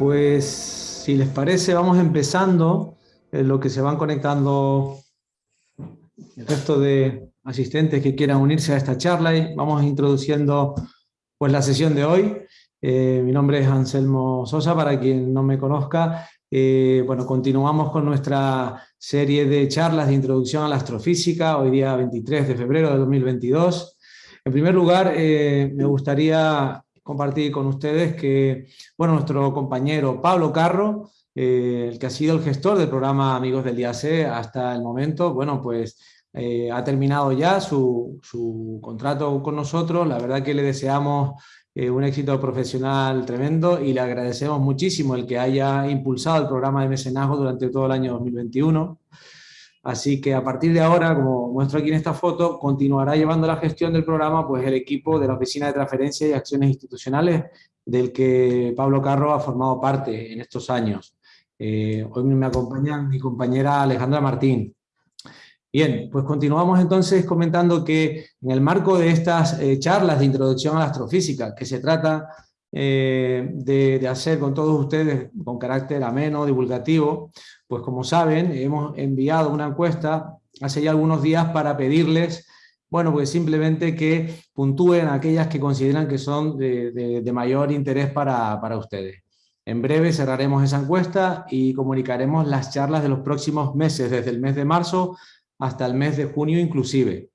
pues si les parece vamos empezando en lo que se van conectando el resto de asistentes que quieran unirse a esta charla y vamos introduciendo pues la sesión de hoy. Eh, mi nombre es Anselmo Sosa, para quien no me conozca. Eh, bueno, continuamos con nuestra serie de charlas de introducción a la astrofísica, hoy día 23 de febrero de 2022. En primer lugar, eh, me gustaría compartir con ustedes que, bueno, nuestro compañero Pablo Carro, eh, el que ha sido el gestor del programa Amigos del IAC hasta el momento, bueno, pues eh, ha terminado ya su, contrato con nosotros, la verdad que le deseamos eh, un éxito profesional tremendo y le agradecemos muchísimo el que haya impulsado el programa de mecenazgo durante todo el año 2021. Así que a partir de ahora, como muestro aquí en esta foto, continuará llevando la gestión del programa pues el equipo de la Oficina de Transferencias y Acciones Institucionales, del que Pablo Carro ha formado parte en estos años. Eh, hoy me acompaña mi compañera Alejandra Martín. Bien, pues continuamos entonces comentando que en el marco de estas eh, charlas de introducción a la astrofísica, que se trata eh, de, hacer con todos ustedes con carácter ameno, divulgativo, pues como saben, hemos enviado una encuesta hace ya algunos días para pedirles, bueno, pues simplemente que puntúen aquellas que consideran que son de, mayor interés para, para ustedes. En breve cerraremos esa encuesta y comunicaremos las charlas de los próximos meses, desde el mes de marzo hasta el mes de junio inclusive.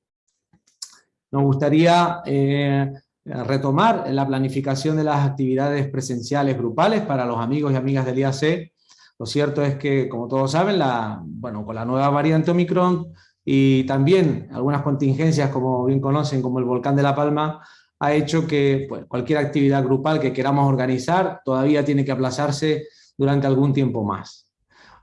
Nos gustaría eh, retomar la planificación de las actividades presenciales grupales para los amigos y amigas del IAC. Lo cierto es que, como todos saben, la, bueno, con la nueva variante Omicron y también algunas contingencias, como bien conocen, como el volcán de La Palma, ha hecho que pues, cualquier actividad grupal que queramos organizar todavía tiene que aplazarse durante algún tiempo más.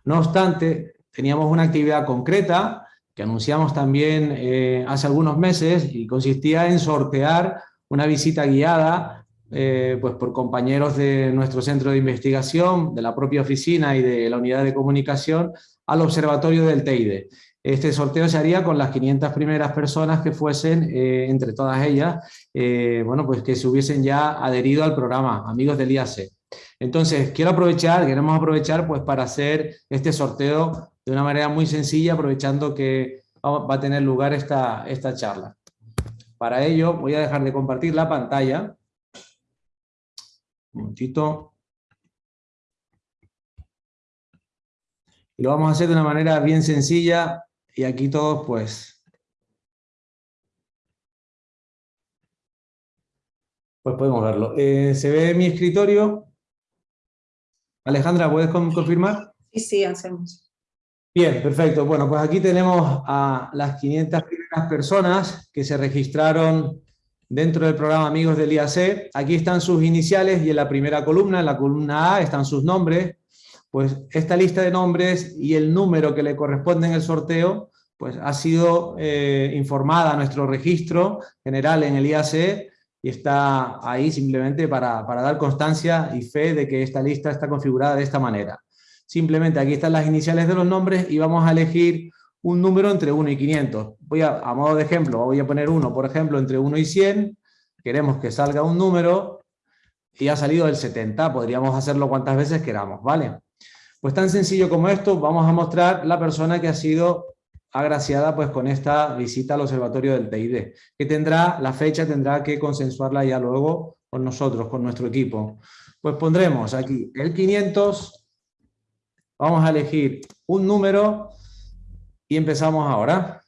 No obstante, teníamos una actividad concreta que anunciamos también eh, hace algunos meses y consistía en sortear una visita guiada eh, pues por compañeros de nuestro centro de investigación, de la propia oficina y de la unidad de comunicación al observatorio del Teide. Este sorteo se haría con las 500 primeras personas que fuesen, eh, entre todas ellas, eh, bueno, pues que se hubiesen ya adherido al programa Amigos del IAC. Entonces, quiero aprovechar, queremos aprovechar pues para hacer este sorteo de una manera muy sencilla, aprovechando que va a tener lugar esta, esta charla. Para ello voy a dejar de compartir la pantalla. Un momentito. Y lo vamos a hacer de una manera bien sencilla y aquí todos pues... Pues podemos verlo. Eh, ¿Se ve mi escritorio? Alejandra, ¿puedes confirmar? Sí, sí, hacemos. Bien, perfecto. Bueno, pues aquí tenemos a las 500 las personas que se registraron dentro del programa Amigos del IAC. Aquí están sus iniciales y en la primera columna, en la columna A, están sus nombres. Pues esta lista de nombres y el número que le corresponde en el sorteo, pues ha sido eh, informada a nuestro registro general en el IAC y está ahí simplemente para, para dar constancia y fe de que esta lista está configurada de esta manera. Simplemente aquí están las iniciales de los nombres y vamos a elegir un número entre 1 y 500. Voy a, a modo de ejemplo, voy a poner 1, por ejemplo, entre 1 y 100, queremos que salga un número y ha salido el 70, podríamos hacerlo cuantas veces queramos, ¿vale? Pues tan sencillo como esto, vamos a mostrar la persona que ha sido agraciada pues con esta visita al observatorio del TID, que tendrá, la fecha tendrá que consensuarla ya luego con nosotros, con nuestro equipo. Pues pondremos aquí el 500, vamos a elegir un número y empezamos ahora.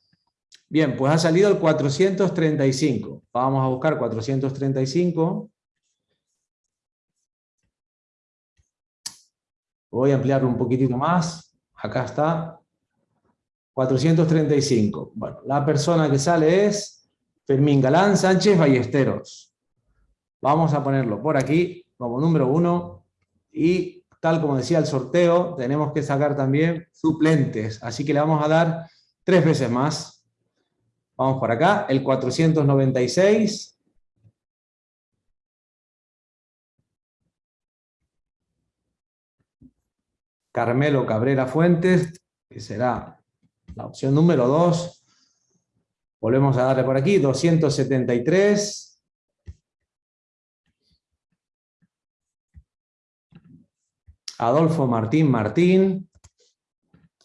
Bien, pues ha salido el 435. Vamos a buscar 435. Voy a ampliarlo un poquitito más. Acá está. 435. Bueno, la persona que sale es Fermín Galán Sánchez Ballesteros. Vamos a ponerlo por aquí como número uno. Y tal como decía el sorteo, tenemos que sacar también suplentes, así que le vamos a dar tres veces más. Vamos por acá, el 496. Carmelo Cabrera Fuentes, que será la opción número 2. Volvemos a darle por aquí, 273. Adolfo Martín Martín,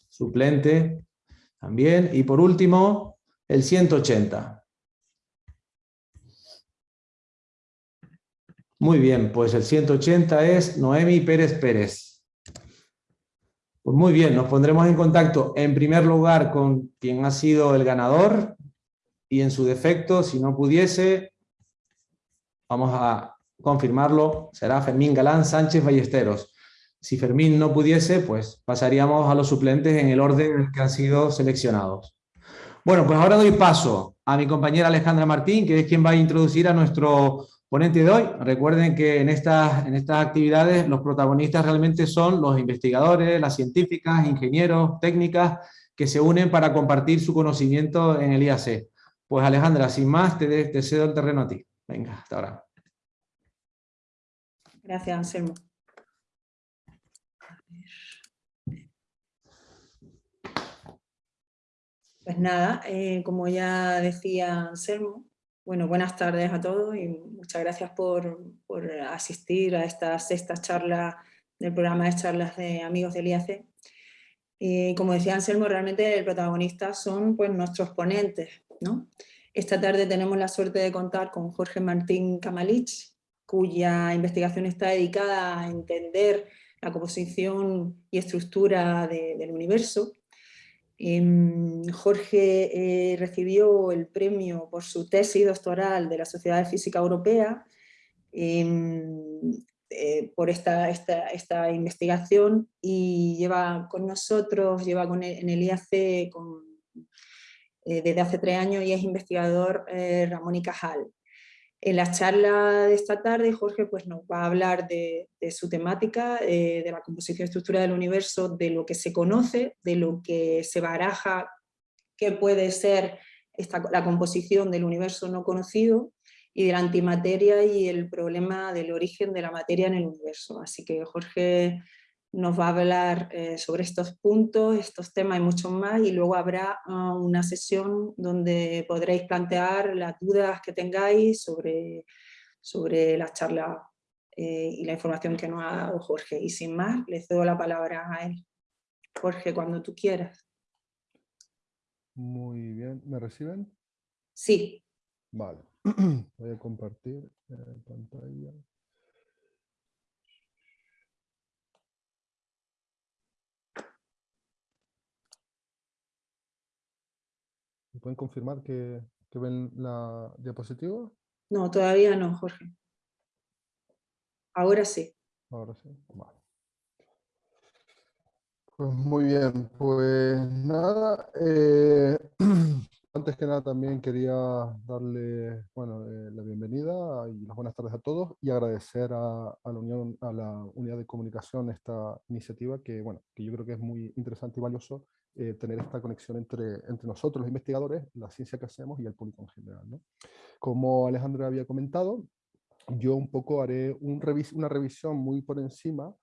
suplente también. Y por último, el 180. Muy bien, pues el 180 es Noemi Pérez Pérez. Pues muy bien, nos pondremos en contacto en primer lugar con quien ha sido el ganador y en su defecto, si no pudiese, vamos a confirmarlo, será Fermín Galán Sánchez Ballesteros. Si Fermín no pudiese, pues pasaríamos a los suplentes en el orden en el que han sido seleccionados. Bueno, pues ahora doy paso a mi compañera Alejandra Martín, que es quien va a introducir a nuestro ponente de hoy. Recuerden que en estas, en estas actividades los protagonistas realmente son los investigadores, las científicas, ingenieros, técnicas, que se unen para compartir su conocimiento en el IAC. Pues Alejandra, sin más, te, te cedo el terreno a ti. Venga, hasta ahora. Gracias, Anselmo. Pues nada, eh, como ya decía Anselmo, bueno, buenas tardes a todos y muchas gracias por, asistir a esta sexta charla del programa de charlas de amigos del IAC. Y como decía Anselmo, realmente el protagonista son pues, nuestros ponentes. ¿no? Esta tarde tenemos la suerte de contar con Jorge Martín Kamalich, cuya investigación está dedicada a entender la composición y estructura del universo Jorge eh, recibió el premio por su tesis doctoral de la Sociedad de Física Europea em, eh, por esta, esta, investigación y lleva con nosotros, lleva con en el IAC eh, desde hace tres años y es investigador Ramón y Cajal. En la charla de esta tarde Jorge pues, nos va a hablar de, su temática, eh, de la composición estructura del universo, de lo que se conoce, de lo que se baraja, qué puede ser esta, la composición del universo no conocido, y de la antimateria y el problema del origen de la materia en el universo. Así que Jorge nos va a hablar eh, sobre estos puntos, estos temas y muchos más, y luego habrá ah, una sesión donde podréis plantear las dudas que tengáis sobre, sobre la charla eh, y la información que nos ha dado Jorge. Y sin más, le cedo la palabra a él. Jorge, cuando tú quieras. Muy bien, ¿me reciben? Sí. Vale, voy a compartir eh, pantalla. Pueden confirmar que, ven la diapositiva? No, todavía no, Jorge. Ahora sí. Ahora sí, vale. Pues muy bien, pues nada, eh, antes que nada también quería darle bueno, eh, la bienvenida y las buenas tardes a todos y agradecer a, a, la Unión, a la Unidad de Comunicación esta iniciativa que, bueno, que yo creo que es muy interesante y valioso eh, tener esta conexión entre, entre nosotros los investigadores, la ciencia que hacemos y el público en general. ¿no? Como Alejandra había comentado, yo un poco haré un revis una revisión muy por encima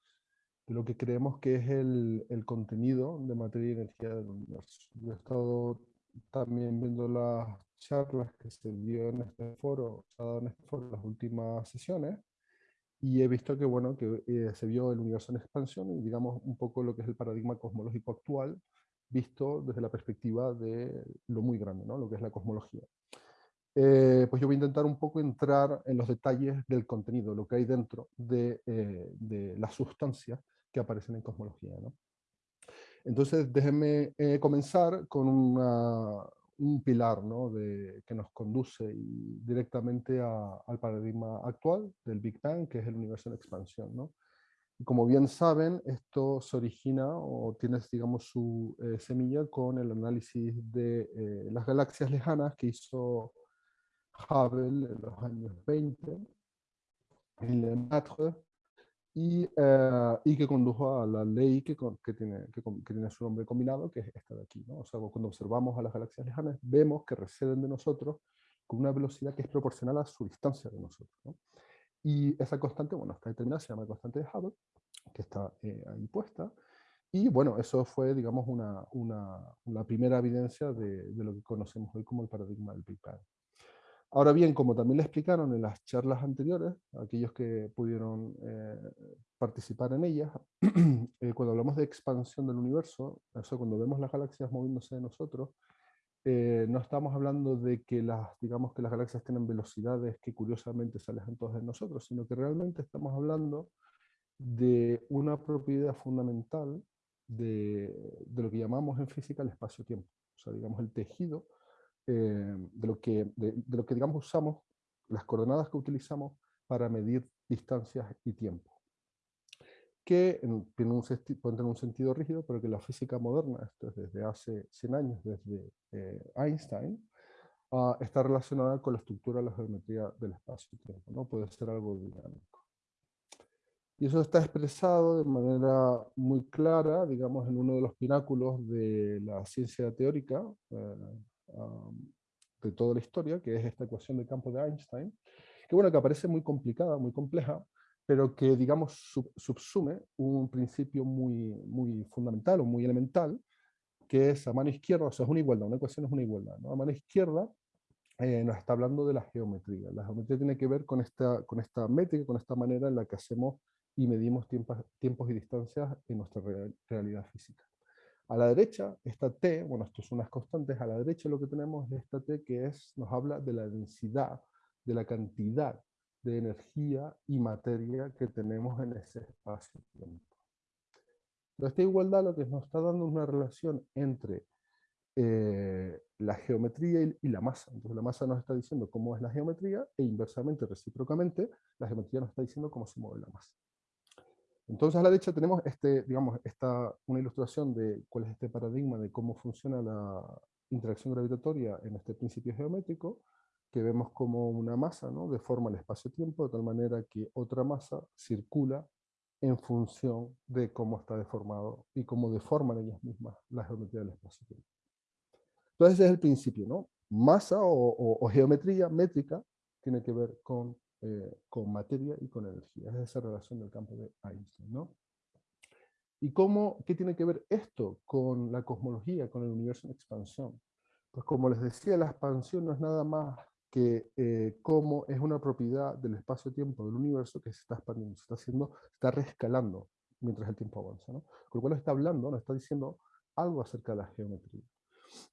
de lo que creemos que es el, el, contenido de materia y energía del universo. Yo he estado también viendo las charlas que se dio en este foro, se ha dado en este foro las últimas sesiones, y he visto que, bueno, que eh, se vio el universo en expansión y digamos un poco lo que es el paradigma cosmológico actual, visto desde la perspectiva de lo muy grande, ¿no? lo que es la cosmología. Eh, pues yo voy a intentar un poco entrar en los detalles del contenido, lo que hay dentro de, eh, de las sustancias que aparecen en cosmología. ¿no? Entonces déjenme eh, comenzar con un pilar ¿no? de, que nos conduce directamente al paradigma actual del Big Bang, que es el universo en expansión. ¿no? Como bien saben, esto se origina o tiene, digamos, su eh, semilla con el análisis de eh, las galaxias lejanas que hizo Hubble en los años 20, y, eh, y que condujo a la ley que, que, tiene, que, tiene su nombre combinado, que es esta de aquí. ¿no? O sea, cuando observamos a las galaxias lejanas, vemos que receden de nosotros con una velocidad que es proporcional a su distancia de nosotros. ¿no? Y esa constante, bueno, está determinada, se llama constante de Hubble, que está eh, ahí puesta. Y bueno, eso fue, digamos, una, una, primera evidencia de, de, lo que conocemos hoy como el paradigma del Big Bang. Ahora bien, como también le explicaron en las charlas anteriores, aquellos que pudieron eh, participar en ellas, eh, cuando hablamos de expansión del universo, eso cuando vemos las galaxias moviéndose de nosotros, eh, no estamos hablando de que las, digamos que las galaxias tienen velocidades que curiosamente se alejan todas de nosotros, sino que realmente estamos hablando de una propiedad fundamental de, de lo que llamamos en física el espacio-tiempo. O sea, digamos, el tejido eh, de, lo que, de, lo que, digamos, usamos, las coordenadas que utilizamos para medir distancias y tiempo. Que tiene un, tener un sentido rígido, pero que la física moderna, esto es desde hace 100 años, desde eh, Einstein, uh, está relacionada con la estructura de la geometría del espacio-tiempo, ¿no? Puede ser algo dinámico. Y eso está expresado de manera muy clara, digamos, en uno de los pináculos de la ciencia teórica, eh, de toda la historia, que es esta ecuación de campo de Einstein, que bueno, que aparece muy complicada, muy compleja, pero que, digamos, subsume un principio muy, muy fundamental o muy elemental, que es a mano izquierda, o sea, es una igualdad, una ecuación es una igualdad, ¿no? A mano izquierda eh, nos está hablando de la geometría. La geometría tiene que ver con esta, con esta métrica, con esta manera en la que hacemos y medimos tiempos, tiempos y distancias en nuestra realidad física. A la derecha, esta T, bueno, esto son unas constantes, a la derecha lo que tenemos es esta T que es, nos habla de la densidad, de la cantidad de energía y materia que tenemos en ese espacio-tiempo. Esta igualdad lo que nos está dando es una relación entre eh, la geometría y, la masa. Entonces la masa nos está diciendo cómo es la geometría e inversamente, recíprocamente, la geometría nos está diciendo cómo se mueve la masa. Entonces a la derecha tenemos este, digamos, esta, una ilustración de cuál es este paradigma de cómo funciona la interacción gravitatoria en este principio geométrico, que vemos como una masa ¿no? deforma el espacio-tiempo de tal manera que otra masa circula en función de cómo está deformado y cómo deforman ellas mismas la geometría del espacio-tiempo. Entonces ese es el principio, ¿no? Masa o, geometría métrica tiene que ver con eh, con materia y con energía. Es esa relación del campo de Einstein. ¿no? ¿Y cómo, qué tiene que ver esto con la cosmología, con el universo en expansión? Pues como les decía, la expansión no es nada más que eh, cómo es una propiedad del espacio-tiempo del universo que se está expandiendo, se está haciendo, está rescalando mientras el tiempo avanza. ¿no? Con lo cual está hablando, nos está diciendo algo acerca de la geometría.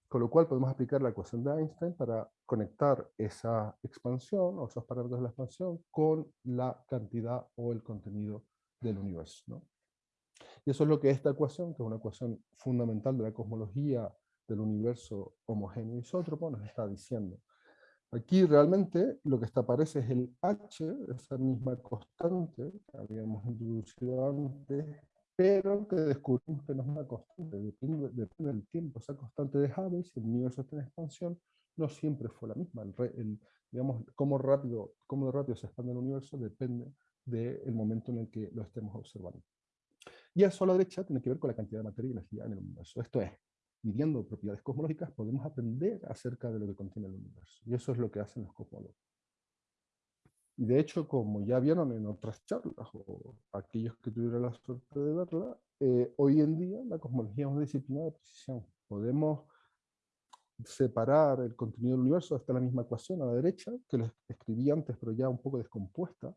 Con lo cual podemos aplicar la ecuación de Einstein para conectar esa expansión o esos parámetros de la expansión con la cantidad o el contenido del universo. ¿no? Y eso es lo que esta ecuación, que es una ecuación fundamental de la cosmología del universo homogéneo isótropo, nos está diciendo. Aquí realmente lo que aparece es el H, esa misma constante que habíamos introducido antes, pero que descubrimos que no es una constante, depende, del tiempo. Esa constante de Hubble, si el universo está en expansión, no siempre fue la misma. El, digamos, cómo rápido, cómo rápido se expande el universo depende del momento en el que lo estemos observando. Y a la derecha tiene que ver con la cantidad de materia y energía en el universo. Esto es, midiendo propiedades cosmológicas, podemos aprender acerca de lo que contiene el universo. Y eso es lo que hacen los cosmólogos. Y de hecho, como ya vieron en otras charlas, o aquellos que tuvieron la suerte de verla, eh, hoy en día la cosmología es una disciplina de precisión. Podemos separar el contenido del universo, hasta la misma ecuación a la derecha, que les escribí antes, pero ya un poco descompuesta,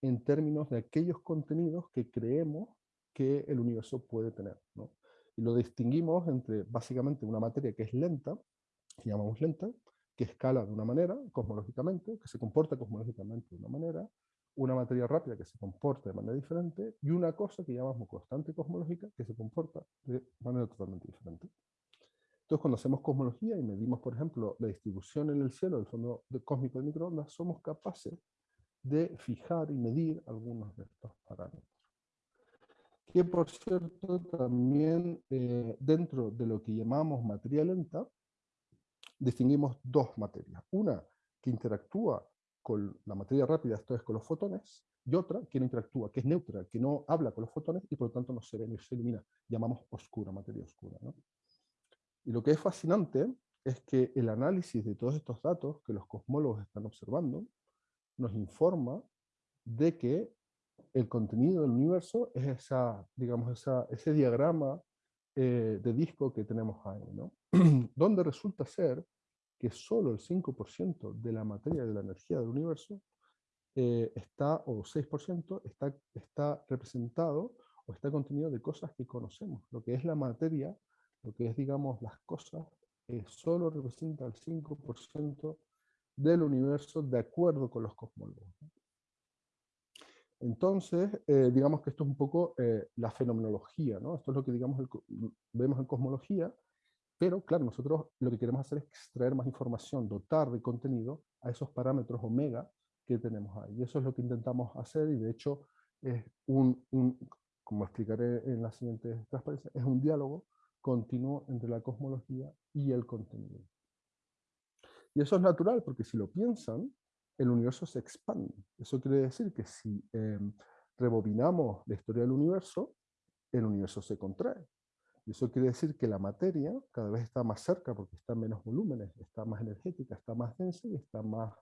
en términos de aquellos contenidos que creemos que el universo puede tener. ¿no? Y lo distinguimos entre básicamente una materia que es lenta, que llamamos lenta, que escala de una manera, cosmológicamente, que se comporta cosmológicamente de una manera, una materia rápida que se comporta de manera diferente, y una cosa que llamamos constante cosmológica que se comporta de manera totalmente diferente. Entonces, cuando hacemos cosmología y medimos, por ejemplo, la distribución en el cielo del fondo cósmico de microondas, somos capaces de fijar y medir algunos de estos parámetros. Que, por cierto, también eh, dentro de lo que llamamos materia lenta, distinguimos dos materias. Una que interactúa con la materia rápida, esto es con los fotones, y otra que no interactúa, que es neutra, que no habla con los fotones y por lo tanto no se ve ni se ilumina. Llamamos oscura, materia oscura. Y lo que es fascinante es que el análisis de todos estos datos que los cosmólogos están observando nos informa de que el contenido del universo es esa, digamos, esa, ese diagrama eh, de disco que tenemos ahí, ¿no? donde resulta ser que solo el 5% de la materia de la energía del universo eh, está, o 6%, está, está representado o está contenido de cosas que conocemos. Lo que es la materia, lo que es, digamos, las cosas, eh, solo representa el 5% del universo de acuerdo con los cosmólogos. Entonces, eh, digamos que esto es un poco la fenomenología, ¿no? Esto es lo que digamos vemos en cosmología, pero claro, nosotros lo que queremos hacer es extraer más información, dotar de contenido a esos parámetros omega que tenemos ahí. Y eso es lo que intentamos hacer y de hecho es un, como explicaré en la siguiente transparencia, es un diálogo continuo entre la cosmología y el contenido. Y eso es natural porque si lo piensan, el universo se expande. Eso quiere decir que si em, rebobinamos la historia del universo, el universo se contrae. Eso quiere decir que la materia cada vez está más cerca porque está en menos volúmenes, está más energética, está más densa y está más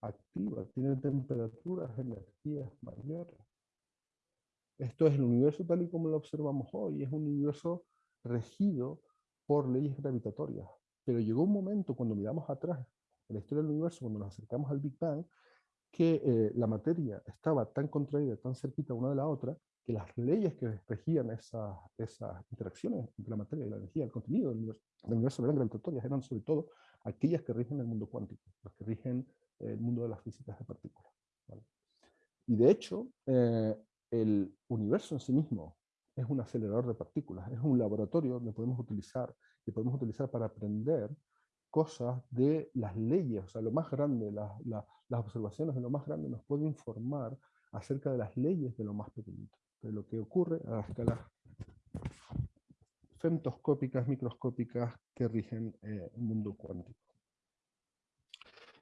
activa, tiene temperaturas, energías mayores. Esto es el universo tal y como lo observamos hoy, es un universo regido por leyes gravitatorias. Pero llegó un momento cuando miramos atrás en la historia del universo, cuando nos acercamos al Big Bang, que eh, la materia estaba tan contraída, tan cerquita una de la otra, que las leyes que regían esas, interacciones entre la materia y la energía, el contenido del universo, del universo eran gravitatorias, eran sobre todo aquellas que rigen el mundo cuántico, las que rigen el mundo de las físicas de partículas. Y de hecho, eh, el universo en sí mismo es un acelerador de partículas, es un laboratorio donde podemos utilizar, que podemos utilizar para aprender cosas de las leyes, o sea, lo más grande, las observaciones de lo más grande nos puede informar acerca de las leyes de lo más pequeñito, de lo que ocurre a las escalas femtoscópicas, microscópicas que rigen eh, el mundo cuántico.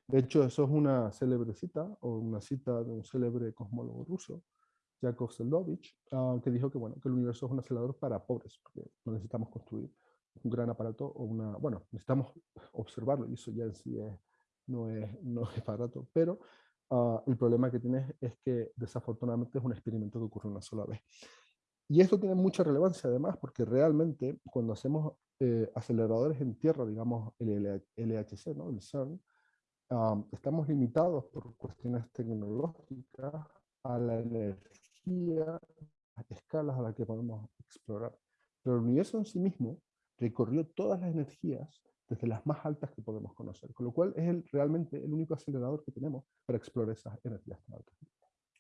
De hecho, eso es una célebre cita, o una cita de un célebre cosmólogo ruso, Yakov Seldovich, ah, que dijo que, bueno, que el universo es un acelerador para pobres, porque no necesitamos construir un gran aparato o una... Bueno, necesitamos observarlo, y eso ya en sí no, es, no es barato, pero ah, el problema que tiene es que desafortunadamente es un experimento que ocurre una sola vez. Y esto tiene mucha relevancia además, porque realmente cuando hacemos eh, aceleradores en tierra, digamos el LHC, ¿no? el CERN, estamos limitados por cuestiones tecnológicas a la energía, a escalas a las que podemos explorar. Pero el universo en sí mismo recorrió todas las energías desde las más altas que podemos conocer, con lo cual es el, realmente el único acelerador que tenemos para explorar esas energías tan altas.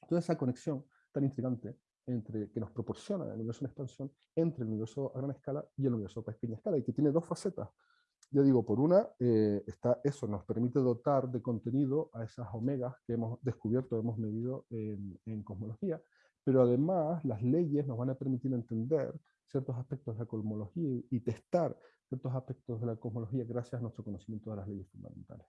Toda esa conexión tan intrigante entre, que nos proporciona el universo en expansión entre el universo a gran escala y el universo a pequeña escala, y que tiene dos facetas. Yo digo, por una, eh, está eso, nos permite dotar de contenido a esas omegas que hemos descubierto, hemos medido en, en cosmología, pero además las leyes nos van a permitir entender ciertos aspectos de la cosmología y testar ciertos aspectos de la cosmología gracias a nuestro conocimiento de las leyes fundamentales.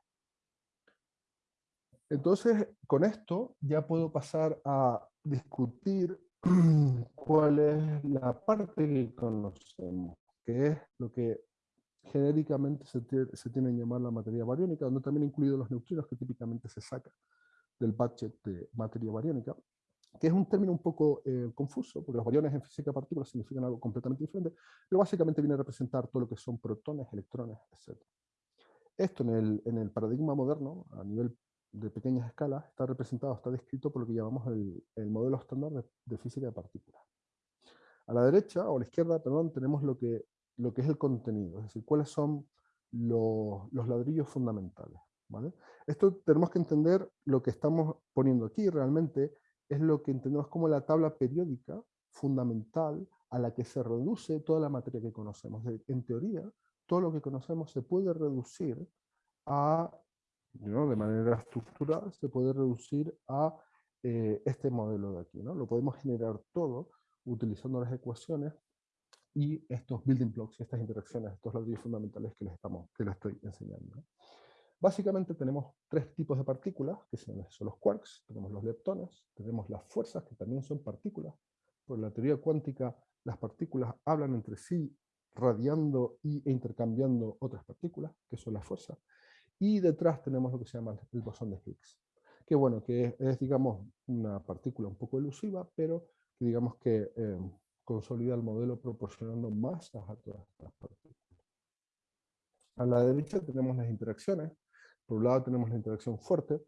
Entonces, con esto ya puedo pasar a discutir cuál es la parte que conocemos, que es lo que genéricamente se, se tiene que llamar la materia bariónica, donde también incluido los neutrinos que típicamente se saca del budget de materia bariónica, que es un término un poco eh, confuso, porque los bariones en física de partículas significan algo completamente diferente, pero básicamente viene a representar todo lo que son protones, electrones, etc. Esto en el, en el paradigma moderno, a nivel de pequeñas escalas, está representado, está descrito por lo que llamamos el, el modelo estándar de, de, física de partículas. A la derecha, o a la izquierda, perdón, tenemos lo que lo que es el contenido, es decir, cuáles son los, ladrillos fundamentales. ¿vale? Esto tenemos que entender lo que estamos poniendo aquí realmente es lo que entendemos como la tabla periódica fundamental a la que se reduce toda la materia que conocemos. En teoría, todo lo que conocemos se puede reducir a, de manera estructural, se puede reducir a eh, este modelo de aquí. ¿no? Lo podemos generar todo utilizando las ecuaciones y estos building blocks, estas interacciones, estos ladrillos fundamentales que les, estamos, que les estoy enseñando. Básicamente tenemos tres tipos de partículas, que son, los quarks, tenemos los leptones, tenemos las fuerzas, que también son partículas. Por la teoría cuántica, las partículas hablan entre sí, radiando y, e intercambiando otras partículas, que son las fuerzas. Y detrás tenemos lo que se llama el bosón de Higgs, que bueno, que es, digamos, una partícula un poco elusiva, pero que digamos que eh, consolida el modelo proporcionando masas a todas estas partículas. A la derecha tenemos las interacciones. Por un lado tenemos la interacción fuerte.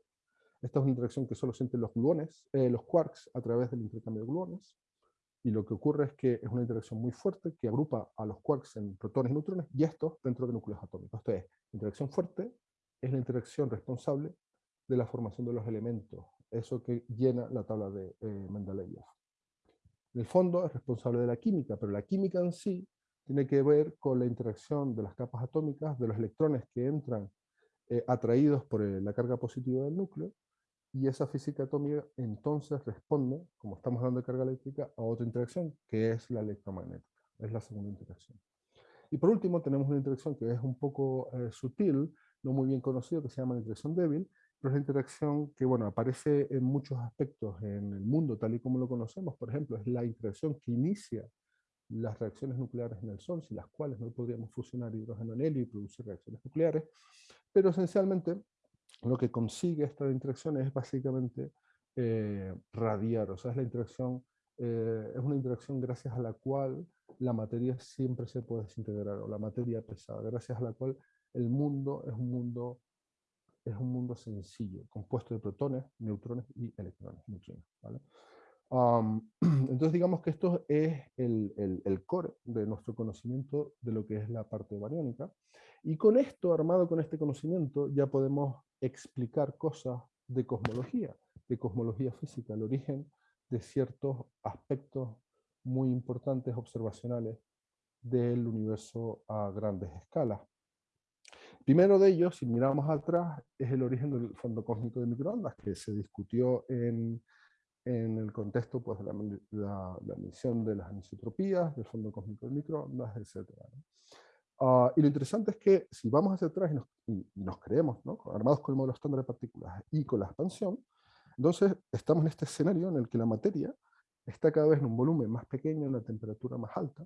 Esta es una interacción que solo sienten los gluones, eh, los quarks a través del intercambio de gluones. Y lo que ocurre es que es una interacción muy fuerte que agrupa a los quarks en protones y neutrones y estos dentro de núcleos atómicos. Esto es, interacción fuerte es la interacción responsable de la formación de los elementos, eso que llena la tabla de eh, Mendeleev. En el fondo es responsable de la química, pero la química en sí tiene que ver con la interacción de las capas atómicas, de los electrones que entran eh, atraídos por eh, la carga positiva del núcleo, y esa física atómica entonces responde, como estamos hablando de carga eléctrica, a otra interacción, que es la electromagnética, es la segunda interacción. Y por último tenemos una interacción que es un poco sutil, no muy bien conocida, que se llama la interacción débil, pero es la interacción que bueno, aparece en muchos aspectos en el mundo tal y como lo conocemos. Por ejemplo, es la interacción que inicia las reacciones nucleares en el Sol, sin las cuales no podríamos fusionar hidrógeno en helio y producir reacciones nucleares. Pero esencialmente lo que consigue esta interacción es básicamente eh, radiar, o sea, es la interacción, eh, es una interacción gracias a la cual la materia siempre se puede desintegrar, o la materia pesada, gracias a la cual el mundo es un mundo, es un mundo sencillo, compuesto de protones, neutrones y electrones. entonces digamos que esto es el, el, el, core de nuestro conocimiento de lo que es la parte bariónica. Y con esto, armado con este conocimiento, ya podemos explicar cosas de cosmología, de cosmología física, el origen de ciertos aspectos muy importantes observacionales del universo a grandes escalas. Primero de ellos, si miramos atrás, es el origen del fondo cósmico de microondas, que se discutió en, en el contexto pues, de la, la, emisión de las anisotropías, del fondo cósmico de microondas, etc. Ah, y lo interesante es que si vamos hacia atrás y nos, nos creemos, ¿no? armados con el modelo estándar de partículas y con la expansión, entonces estamos en este escenario en el que la materia está cada vez en un volumen más pequeño, en una temperatura más alta.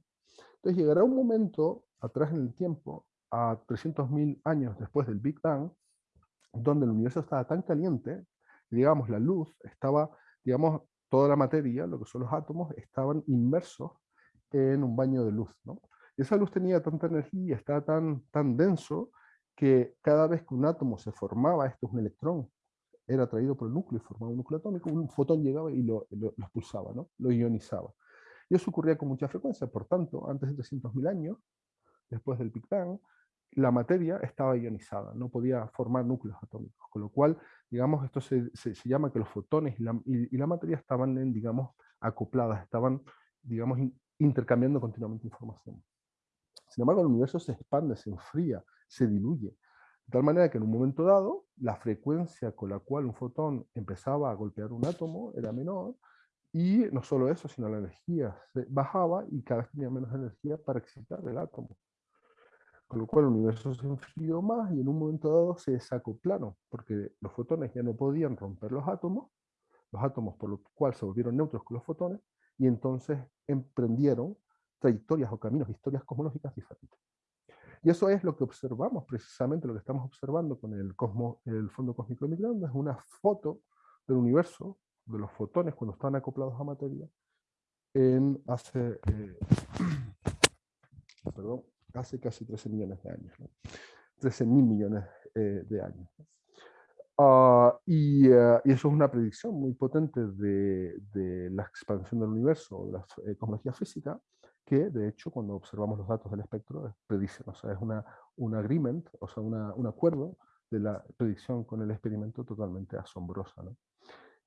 Entonces llegará un momento atrás en el tiempo a 300.000 años después del Big Bang, donde el universo estaba tan caliente, digamos, la luz estaba, digamos, toda la materia, lo que son los átomos, estaban inmersos en un baño de luz. ¿no? Y esa luz tenía tanta energía, estaba tan, tan denso, que cada vez que un átomo se formaba, esto es un electrón, era atraído por el núcleo y formaba un núcleo atómico, un fotón llegaba y lo, lo, lo expulsaba, ¿no? lo ionizaba. Y eso ocurría con mucha frecuencia, por tanto, antes de 300.000 años, después del Big Bang, la materia estaba ionizada, no podía formar núcleos atómicos, con lo cual, digamos, esto se, se, llama que los fotones y la, y, la, materia estaban, en, digamos, acopladas, estaban, digamos, intercambiando continuamente información. Sin embargo, el universo se expande, se enfría, se diluye, de tal manera que en un momento dado, la frecuencia con la cual un fotón empezaba a golpear un átomo era menor, y no solo eso, sino la energía bajaba y cada vez tenía menos energía para excitar el átomo. Con lo cual el universo se enfrió más y en un momento dado se desacoplaron, porque los fotones ya no podían romper los átomos, los átomos por lo cual se volvieron neutros con los fotones, y entonces emprendieron trayectorias o caminos, historias cosmológicas diferentes. Y eso es lo que observamos, precisamente lo que estamos observando con el, cosmo, el fondo cósmico de microondas, es una foto del universo, de los fotones cuando están acoplados a materia, en hace, eh, perdón, hace casi 13 millones de años. 13 mil millones eh, de años. Uh, y, uh, y, eso es una predicción muy potente de, de la expansión del universo, de la eh, cosmología física, que de hecho cuando observamos los datos del espectro predicen, o sea, es una, un agreement, o sea, una, un acuerdo de la predicción con el experimento totalmente asombrosa. ¿no?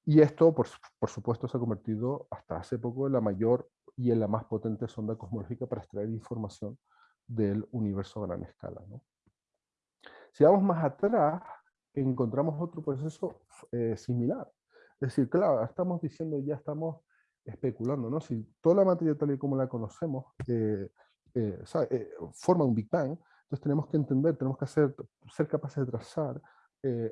Y esto, por, por, supuesto, se ha convertido hasta hace poco en la mayor y en la más potente sonda cosmológica para extraer información del universo a gran escala. ¿no? Si vamos más atrás, encontramos otro proceso eh, similar. Es decir, claro, estamos diciendo, ya estamos especulando, ¿no? Si toda la materia tal y como la conocemos eh, eh, eh, forma un Big Bang, entonces tenemos que entender, tenemos que hacer, ser capaces de trazar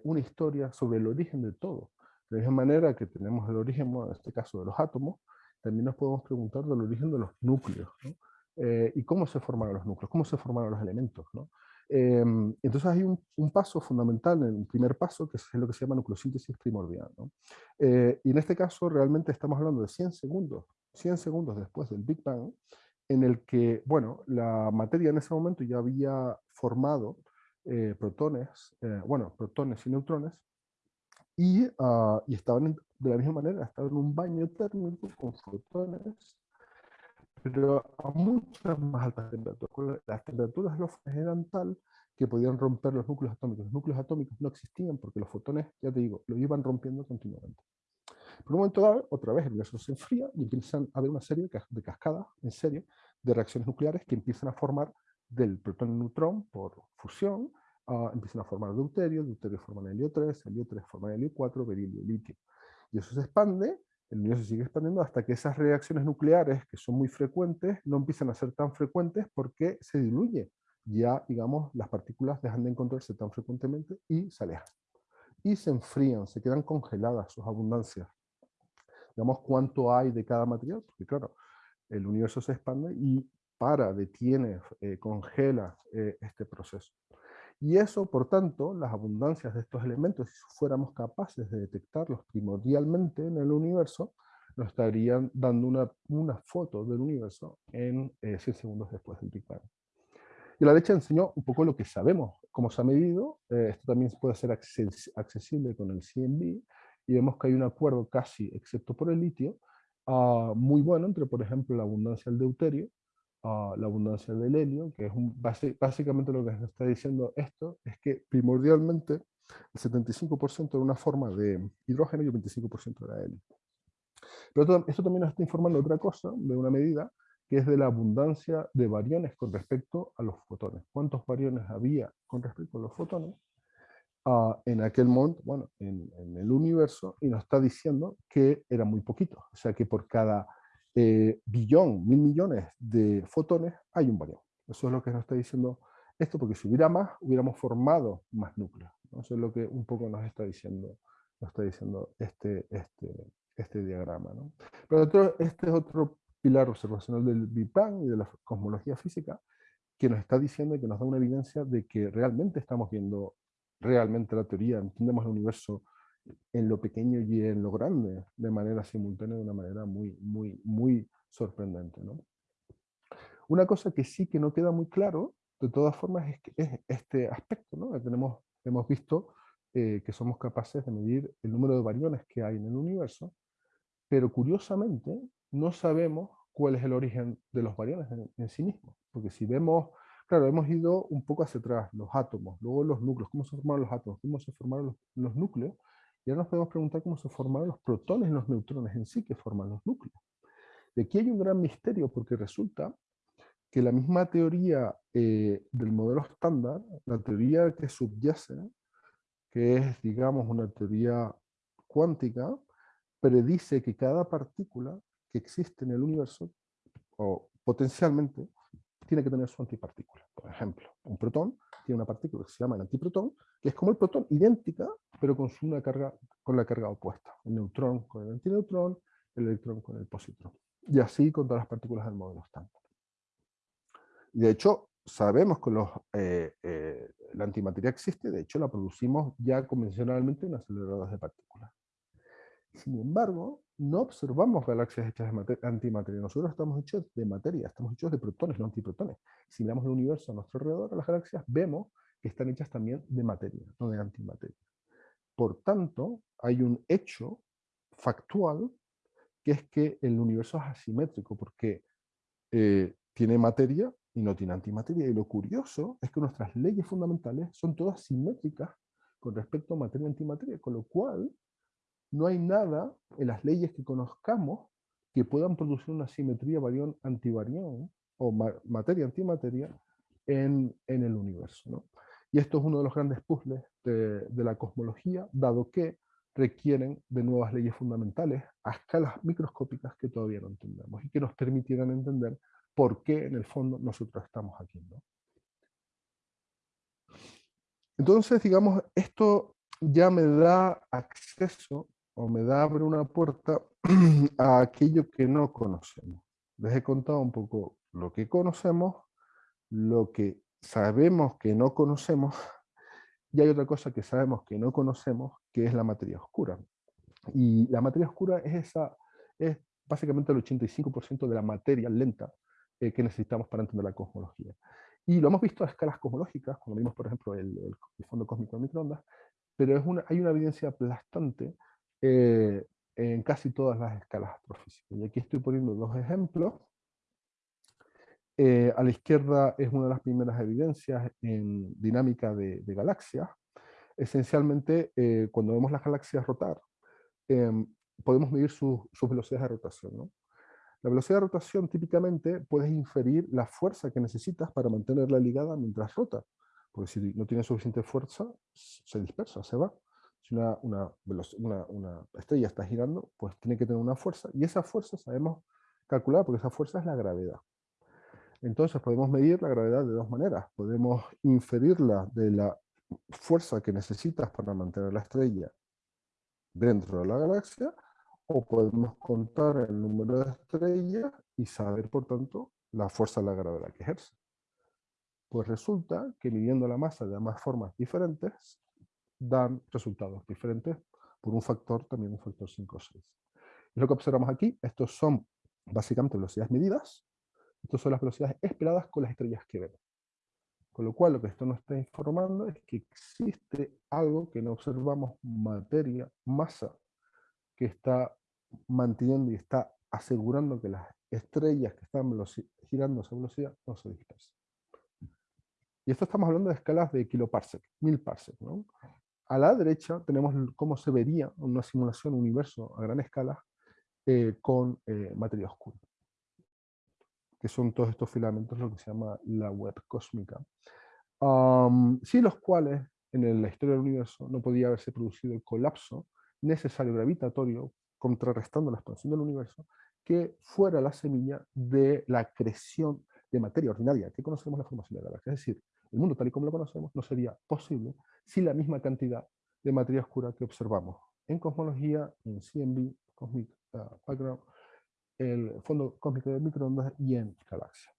una historia sobre el origen de todo. De la misma manera que tenemos el origen, en este caso, de los átomos, también nos podemos preguntar del origen de los núcleos. ¿no? Eh, y cómo se formaron los núcleos, cómo se formaron los elementos. ¿no? Eh, entonces hay un, un, paso fundamental, el primer paso, que es lo que se llama nucleosíntesis primordial. ¿no? Eh, y en este caso realmente estamos hablando de 100 segundos, 100 segundos después del Big Bang, en el que, bueno, la materia en ese momento ya había formado eh, protones, eh, bueno, protones y neutrones, y, ah, y estaban de la misma manera, estaban en un baño térmico con fotones, pero a muchas más altas temperaturas. Las temperaturas los eran tal que podían romper los núcleos atómicos. Los núcleos atómicos no existían porque los fotones, ya te digo, lo iban rompiendo continuamente. Por un momento dado, otra vez el universo se enfría y empiezan a haber una serie de cascadas en serie de reacciones nucleares que empiezan a formar del protón-neutrón por fusión, uh, empiezan a formar deuterio, deuterio forma helio 3, helio 3 forma helio 4, berilio, litio. Y eso se expande, el universo sigue expandiendo hasta que esas reacciones nucleares, que son muy frecuentes, no empiezan a ser tan frecuentes porque se diluye. Ya, digamos, las partículas dejan de encontrarse tan frecuentemente y se alejan. Y se enfrían, se quedan congeladas sus abundancias. Digamos, cuánto hay de cada material, porque claro, el universo se expande y para, detiene, eh, congela eh, este proceso. Y eso, por tanto, las abundancias de estos elementos, si fuéramos capaces de detectarlos primordialmente en el universo, nos estarían dando una, una foto del universo en 100 eh, segundos después del Big Bang. Y la derecha enseñó un poco lo que sabemos, cómo se ha medido, esto también puede ser accesible con el CMB, y vemos que hay un acuerdo casi, excepto por el litio, uh, muy bueno entre, por ejemplo, la abundancia del deuterio, uh, la abundancia del helio, que es un, básicamente lo que nos está diciendo esto, es que primordialmente el 75% era una forma de hidrógeno y el 25% era helio. Pero esto también nos está informando otra cosa, de una medida, que es de la abundancia de variones con respecto a los fotones. ¿Cuántos variones había con respecto a los fotones? en aquel momento, bueno, en, el universo, y nos está diciendo que era muy poquito. O sea que por cada eh, billón, mil millones de fotones, hay un barión. Eso es lo que nos está diciendo esto, porque si hubiera más, hubiéramos formado más núcleos. Eso es lo que un poco nos está diciendo, nos está diciendo este, este, este diagrama. ¿no? Pero otro, este es otro pilar observacional del Big Bang y de la cosmología física, que nos está diciendo y que nos da una evidencia de que realmente estamos viendo realmente la teoría, entendemos el universo en lo pequeño y en lo grande de manera simultánea, de una manera muy, muy, muy sorprendente. ¿no? Una cosa que sí que no queda muy claro, de todas formas, es, que es este aspecto. ¿no? Tenemos, hemos visto eh, que somos capaces de medir el número de variones que hay en el universo, pero curiosamente no sabemos cuál es el origen de los variones en, en sí mismos. Porque si vemos Claro, hemos ido un poco hacia atrás, los átomos, luego los núcleos, cómo se formaron los átomos, cómo se formaron los, núcleos, y ahora nos podemos preguntar cómo se formaron los protones y los neutrones en sí que forman los núcleos. Y aquí hay un gran misterio porque resulta que la misma teoría eh, del modelo estándar, la teoría que subyace, que es, digamos, una teoría cuántica, predice que cada partícula que existe en el universo, o potencialmente, tiene que tener su antipartícula. Por ejemplo, un protón tiene una partícula que se llama el antiprotón, que es como el protón, idéntica, pero con, una carga, con la carga opuesta. El neutrón con el antineutrón, el electrón con el positrón. Y así con todas las partículas del modelo estándar. De hecho, sabemos que los, eh, eh, la antimateria existe, de hecho la producimos ya convencionalmente en aceleradores de partículas. Sin embargo, no observamos galaxias hechas de antimateria. Nosotros estamos hechos de materia, estamos hechos de protones, no antiprotones. Si miramos el universo a nuestro alrededor, a las galaxias, vemos que están hechas también de materia, no de antimateria. Por tanto, hay un hecho factual que es que el universo es asimétrico, porque eh, tiene materia y no tiene antimateria. Y lo curioso es que nuestras leyes fundamentales son todas simétricas con respecto a materia antimateria, con lo cual no hay nada en las leyes que conozcamos que puedan producir una simetría barión-antivarión o materia-antimateria en, en, el universo. Y esto es uno de los grandes puzzles de, de, la cosmología, dado que requieren de nuevas leyes fundamentales a escalas microscópicas que todavía no entendemos y que nos permitieran entender por qué en el fondo nosotros estamos aquí. Entonces, digamos, esto ya me da acceso o me da abre una puerta a aquello que no conocemos. Les he contado un poco lo que conocemos, lo que sabemos que no conocemos, y hay otra cosa que sabemos que no conocemos, que es la materia oscura. Y la materia oscura es, esa, es básicamente el 85% de la materia lenta eh, que necesitamos para entender la cosmología. Y lo hemos visto a escalas cosmológicas, cuando vimos, por ejemplo, el, fondo cósmico de microondas, pero es una, hay una evidencia aplastante eh, en casi todas las escalas astrofísicas. Y aquí estoy poniendo dos ejemplos. Eh, a la izquierda es una de las primeras evidencias en dinámica de, galaxias. Esencialmente, eh, cuando vemos las galaxias rotar, em, podemos medir sus velocidades de rotación. ¿no? La velocidad de rotación típicamente puedes inferir la fuerza que necesitas para mantenerla ligada mientras rota. Porque si no tiene suficiente fuerza, se dispersa, se va. Si una, una, una, estrella está girando, pues tiene que tener una fuerza, y esa fuerza sabemos calcular, porque esa fuerza es la gravedad. Entonces podemos medir la gravedad de dos maneras. Podemos inferirla de la fuerza que necesitas para mantener la estrella dentro de la galaxia, o podemos contar el número de estrellas y saber, por tanto, la fuerza de la gravedad que ejerce. Pues resulta que midiendo la masa de ambas formas diferentes, dan resultados diferentes por un factor, también un factor 5 o 6. Es lo que observamos aquí, estos son básicamente velocidades medidas, estas son las velocidades esperadas con las estrellas que vemos. Con lo cual lo que esto nos está informando es que existe algo que no observamos, materia, masa, que está manteniendo y está asegurando que las estrellas que están girando a esa velocidad no se dispersen. Y esto estamos hablando de escalas de kiloparsec, mil parsec. ¿no? A la derecha tenemos cómo se vería una simulación un universo a gran escala eh, con eh, materia oscura, que son todos estos filamentos, lo que se llama la web cósmica, um, sin los cuales en la historia del universo no podía haberse producido el colapso necesario gravitatorio, contrarrestando la expansión del universo, que fuera la semilla de la creación de materia ordinaria, que conocemos la formación de la galaxia. Es decir, el mundo tal y como lo conocemos no sería posible si la misma cantidad de materia oscura que observamos en cosmología, en CMB, Cosmic uh, Background, el fondo cósmico de microondas y en galaxia.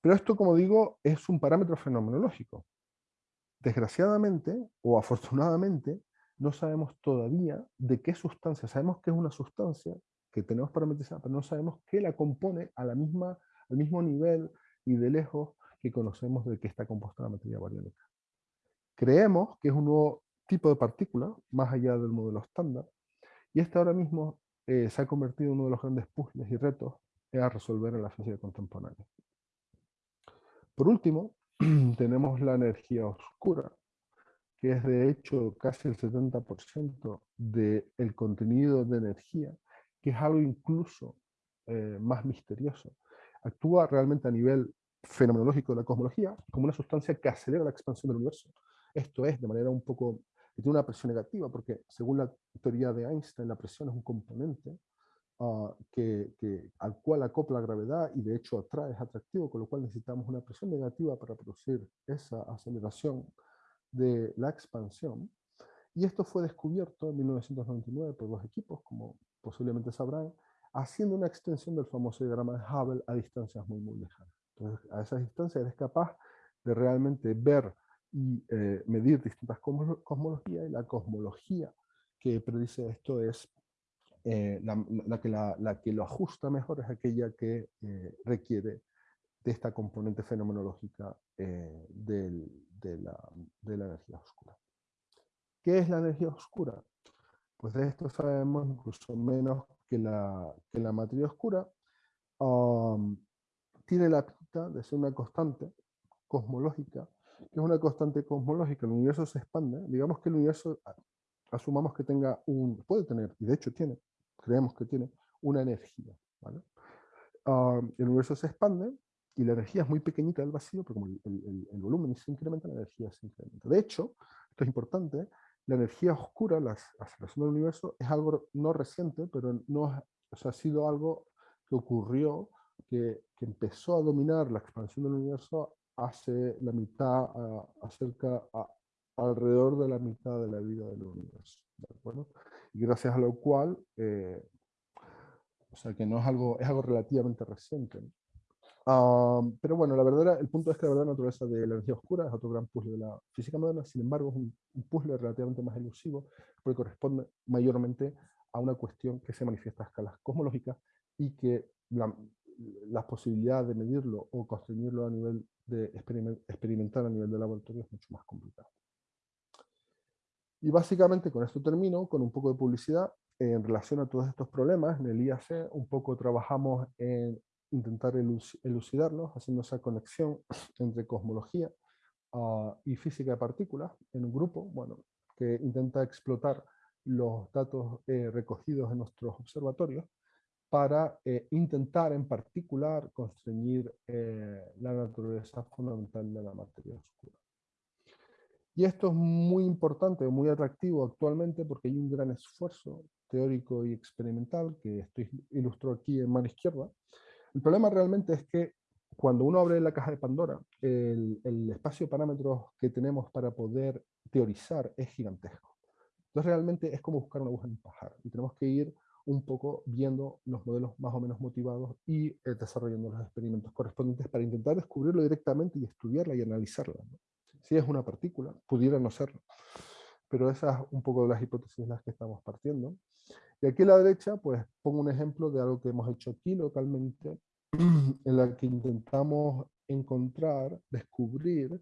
Pero esto, como digo, es un parámetro fenomenológico. Desgraciadamente, o afortunadamente, no sabemos todavía de qué sustancia. Sabemos que es una sustancia que tenemos parametrizada, pero no sabemos qué la compone a la misma, al mismo nivel y de lejos que conocemos de que está compuesta la materia bariónica. Creemos que es un nuevo tipo de partícula, más allá del modelo estándar, y este ahora mismo eh, se ha convertido en uno de los grandes puzzles y retos a resolver en la física contemporánea. Por último, tenemos la energía oscura, que es de hecho casi el 70% del contenido de energía, que es algo incluso eh, más misterioso. Actúa realmente a nivel fenomenológico de la cosmología como una sustancia que acelera la expansión del universo. Esto es, de manera un poco, tiene una presión negativa, porque según la teoría de Einstein, la presión es un componente ah, que, al cual acopla la gravedad y de hecho atrae, es atractivo, con lo cual necesitamos una presión negativa para producir esa aceleración de la expansión. Y esto fue descubierto en 1999 por dos equipos, como posiblemente sabrán, haciendo una extensión del famoso diagrama de Hubble a distancias muy, muy lejanas. Entonces, a esa distancia eres capaz de realmente ver y eh, medir distintas cosmologías, y la cosmología que predice esto es eh, la, que la, que lo ajusta mejor es aquella que eh, requiere de esta componente fenomenológica de, la, de, la, energía oscura. ¿Qué es la energía oscura? Pues de esto sabemos incluso menos que la, que la materia oscura. Um, tiene la pinta de ser una constante cosmológica, que es una constante cosmológica, el universo se expande, digamos que el universo, asumamos que tenga un, puede tener, y de hecho tiene, creemos que tiene, una energía. El universo se expande y la energía es muy pequeñita del vacío, pero como el, volumen se incrementa, la energía se incrementa. De hecho, esto es importante, la energía oscura, la aceleración del universo, es algo no reciente, pero no, o ha sido algo que ocurrió que, empezó a dominar la expansión del universo hace la mitad, acerca alrededor de la mitad de la vida del universo. Y gracias a lo cual, eh, o sea que no es algo, es algo relativamente reciente. pero bueno, la verdad, el punto es que la verdad naturaleza de la energía oscura es otro gran puzzle de la física moderna, sin embargo es un, un puzzle relativamente más elusivo, porque corresponde mayormente a una cuestión que se manifiesta a escalas cosmológicas y que la, las posibilidades de medirlo o construirlo a nivel de experimentar a nivel de laboratorio es mucho más complicado. Y básicamente con esto termino, con un poco de publicidad en relación a todos estos problemas. En el IAC un poco trabajamos en intentar elucidarlos, haciendo esa conexión entre cosmología ah, y física de partículas en un grupo bueno, que intenta explotar los datos eh, recogidos en nuestros observatorios para eh, intentar en particular constreñir eh, la naturaleza fundamental de la materia oscura. Y esto es muy importante, muy atractivo actualmente porque hay un gran esfuerzo teórico y experimental que estoy ilustro aquí en mano izquierda. El problema realmente es que cuando uno abre la caja de Pandora, el, el espacio de parámetros que tenemos para poder teorizar es gigantesco. Entonces realmente es como buscar una aguja en un pajar y tenemos que ir un poco viendo los modelos más o menos motivados y eh, desarrollando los experimentos correspondientes para intentar descubrirlo directamente y estudiarla y analizarla. Si es una partícula, pudiera no serlo. Pero esas un poco de las hipótesis en las que estamos partiendo. Y aquí a la derecha, pues pongo un ejemplo de algo que hemos hecho aquí localmente, en la que intentamos encontrar, descubrir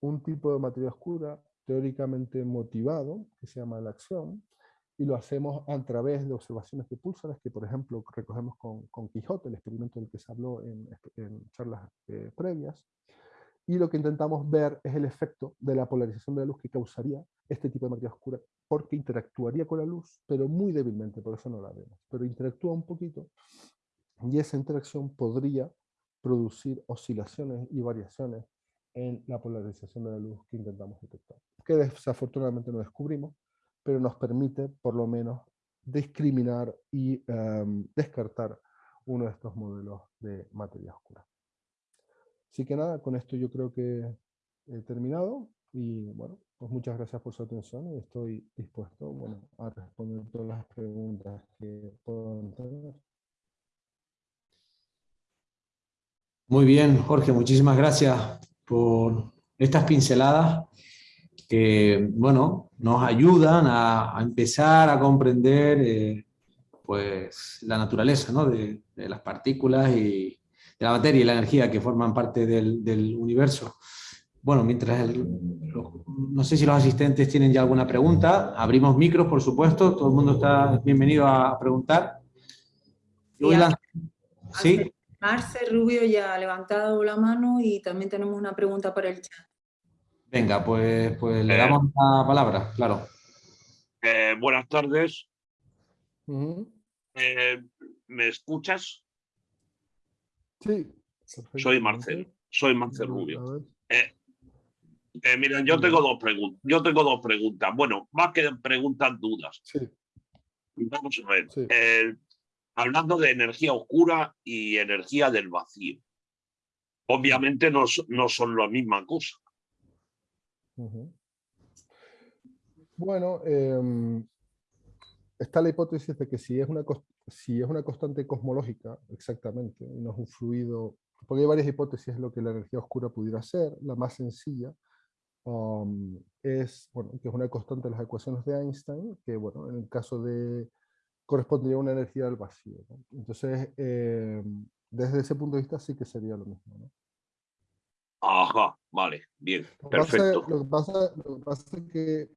un tipo de materia oscura teóricamente motivado, que se llama la acción, y lo hacemos a través de observaciones de púlsares que, por ejemplo, recogemos con, Quijote, el experimento del que se habló en, en charlas eh, previas, y lo que intentamos ver es el efecto de la polarización de la luz que causaría este tipo de materia oscura, porque interactuaría con la luz, pero muy débilmente, por eso no la vemos, pero interactúa un poquito, y esa interacción podría producir oscilaciones y variaciones en la polarización de la luz que intentamos detectar, que desafortunadamente no descubrimos, pero nos permite por lo menos discriminar y em, descartar uno de estos modelos de materia oscura. Así que nada, con esto yo creo que he terminado y bueno, pues muchas gracias por su atención y estoy dispuesto bueno, a responder todas las preguntas que puedan tener. Muy bien, Jorge, muchísimas gracias por estas pinceladas que, bueno, nos ayudan a, empezar a comprender eh, pues, la naturaleza ¿no? de, las partículas y de la materia y la energía que forman parte del, universo. Bueno, mientras no sé si los asistentes tienen ya alguna pregunta, abrimos micros, por supuesto, todo el mundo está bienvenido a preguntar. ¿Sí? Marce Rubio ya ha levantado la mano y también tenemos una pregunta para el chat. Venga, pues, pues le eh. damos la palabra, claro. Eh, buenas tardes. Eh, ¿Me escuchas? Sí. Soy Marcel, soy Marcel Rubio. mira, yo tengo dos preguntas. Yo tengo dos preguntas. Bueno, más que preguntas, dudas. Sí. Vamos a ver hablando de energía oscura y energía del vacío. Obviamente no, no son la misma cosa. Bueno, em, está la hipótesis de que si es, una, si es una constante cosmológica, exactamente, y no es un fluido, porque hay varias hipótesis de lo que la energía oscura pudiera ser, la más sencilla es, bueno, que es una constante de las ecuaciones de Einstein, que bueno, en el caso de correspondería a una energía del vacío. Entonces, eh, desde ese punto de vista sí que sería lo mismo. Ajá, vale, bien, perfecto. lo, que pasa, es que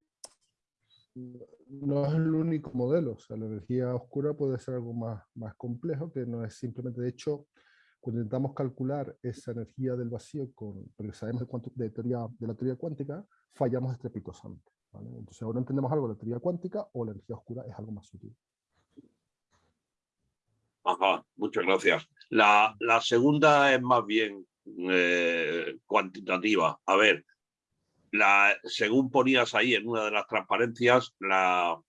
no es el único modelo, o sea, la energía oscura puede ser algo más, más complejo, que no es simplemente, de hecho, cuando intentamos calcular esa energía del vacío, con, porque sabemos de, de, teoría, de la teoría cuántica, fallamos estrepitosamente. Entonces ahora entendemos algo de la teoría cuántica o la energía oscura es algo más sutil. Ajá, muchas gracias. La, segunda es más bien eh, cuantitativa. A ver, la, según ponías ahí en una de las transparencias, la,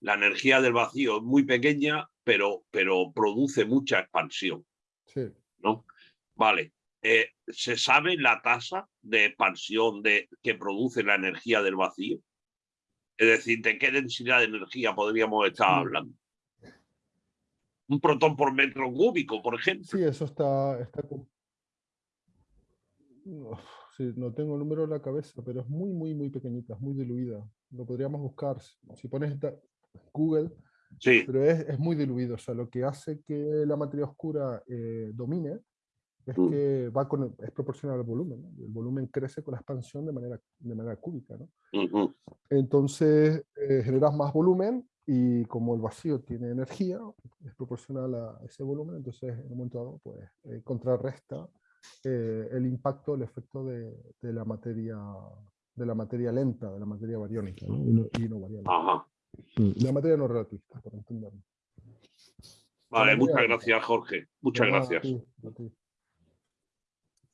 la energía del vacío es muy pequeña, pero, pero produce mucha expansión. Sí. ¿no? Vale. Eh, ¿Se sabe la tasa de expansión de, que produce la energía del vacío? Es decir, ¿de qué densidad de energía podríamos estar hablando? un protón por metro cúbico, por ejemplo. Sí, eso está... está... no tengo el número en la cabeza, pero es muy, muy, muy pequeñita, es muy diluida. Lo podríamos buscar. Si pones Google Sí. Pero es, es, muy diluido, o sea, lo que hace que la materia oscura eh, domine es Mm. que va con, es proporcional al volumen. ¿no? El volumen crece con la expansión de manera, de manera cúbica. ¿no? Ujú. Entonces eh, generas más volumen y como el vacío tiene energía, es proporcional a ese volumen, entonces en un momento dado pues, eh, contrarresta eh, el impacto, el efecto de, de, la materia, de la materia lenta, de la materia bariónica ¿no? Y, no, y no variable. Ajá. La materia no relativista, por entenderlo. Vale, muchas gracias, Jorge. Muchas nada, gracias. a ti, a ti.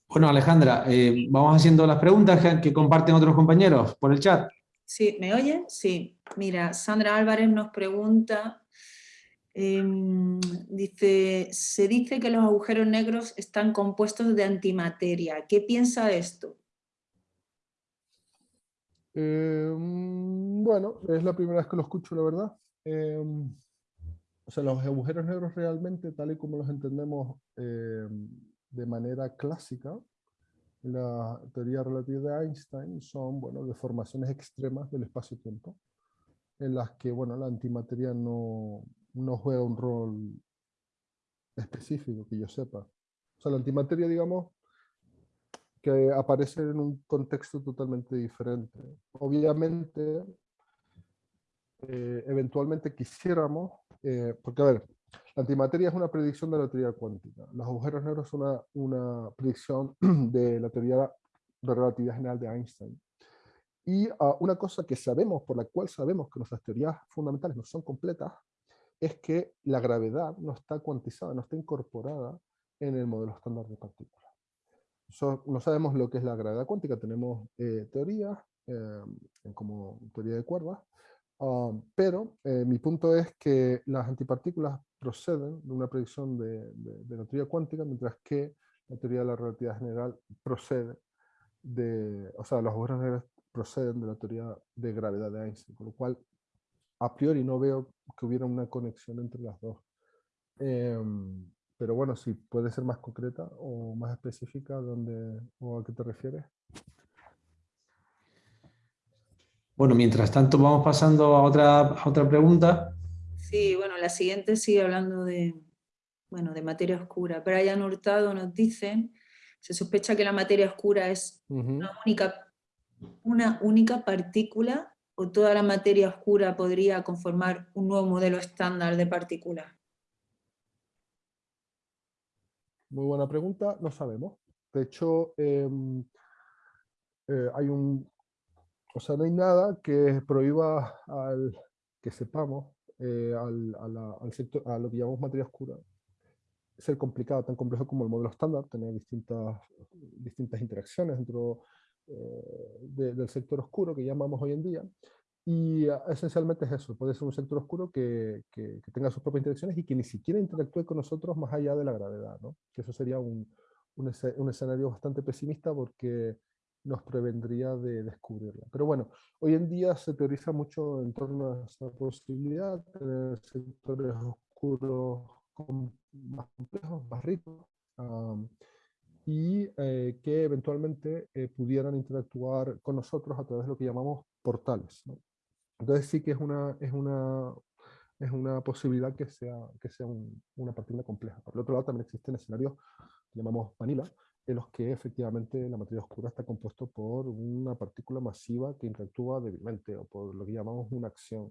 Bueno, Alejandra, eh, vamos haciendo las preguntas que, que comparten otros compañeros por el chat. Sí, ¿me oyen? Sí. Mira, Sandra Álvarez nos pregunta, em, dice, se dice que los agujeros negros están compuestos de antimateria. ¿Qué piensa de esto? Mm, bueno, es la primera vez que lo escucho, la verdad. Eh, o sea, los agujeros negros realmente, tal y como los entendemos de manera clásica, la teoría relativa de Einstein, son bueno, deformaciones extremas del espacio-tiempo, en las que bueno, la antimateria no, no juega un rol específico, que yo sepa. O sea, la antimateria, digamos, que aparece en un contexto totalmente diferente. Obviamente, eh, eventualmente quisiéramos, eh, porque a ver, la antimateria es una predicción de la teoría cuántica, los agujeros negros son una, una predicción de la teoría de relatividad general de Einstein. Y uh, una cosa que sabemos, por la cual sabemos que nuestras teorías fundamentales no son completas, es que la gravedad no está cuantizada, no está incorporada en el modelo estándar de partículas. So, no sabemos lo que es la gravedad cuántica, tenemos eh, teorías eh, como teoría de cuerdas, uh, pero eh, mi punto es que las antipartículas proceden de una predicción de, de, de, la teoría cuántica, mientras que la teoría de la relatividad general procede de, o sea, los agujeros negros proceden de la teoría de gravedad de Einstein, con lo cual a priori no veo que hubiera una conexión entre las dos. Eh, pero bueno, si puede ser más concreta o más específica, ¿dónde, ¿o a qué te refieres? Bueno, mientras tanto vamos pasando a otra, a otra pregunta. Sí, bueno, la siguiente sigue hablando de, bueno, de materia oscura. Brian Hurtado nos dice, se sospecha que la materia oscura es Uh -huh. una, única, una única partícula o toda la materia oscura podría conformar un nuevo modelo estándar de partículas. Muy buena pregunta, no sabemos. De hecho, eh, eh, hay un, o sea, no hay nada que prohíba al que sepamos eh, al, a, al sector, a lo que llamamos materia oscura ser complicado, tan complejo como el modelo estándar, tener distintas, distintas interacciones dentro de, del sector oscuro que llamamos hoy en día. Y uh, esencialmente es eso, puede ser un sector oscuro que, que, que, tenga sus propias interacciones y que ni siquiera interactúe con nosotros más allá de la gravedad, ¿no? Que eso sería un, un, un escenario bastante pesimista porque nos prevendría de descubrirla. Pero bueno, hoy en día se teoriza mucho en torno a esa posibilidad tener sectores oscuros más complejos, más ricos, um, y eh, que eventualmente eh, pudieran interactuar con nosotros a través de lo que llamamos portales. ¿no? Entonces sí que es una, es una, es una posibilidad que sea, que sea un, una partícula compleja. Por el otro lado también existen escenarios que llamamos vanilla, en los que efectivamente la materia oscura está compuesto por una partícula masiva que interactúa débilmente, o por lo que llamamos una acción.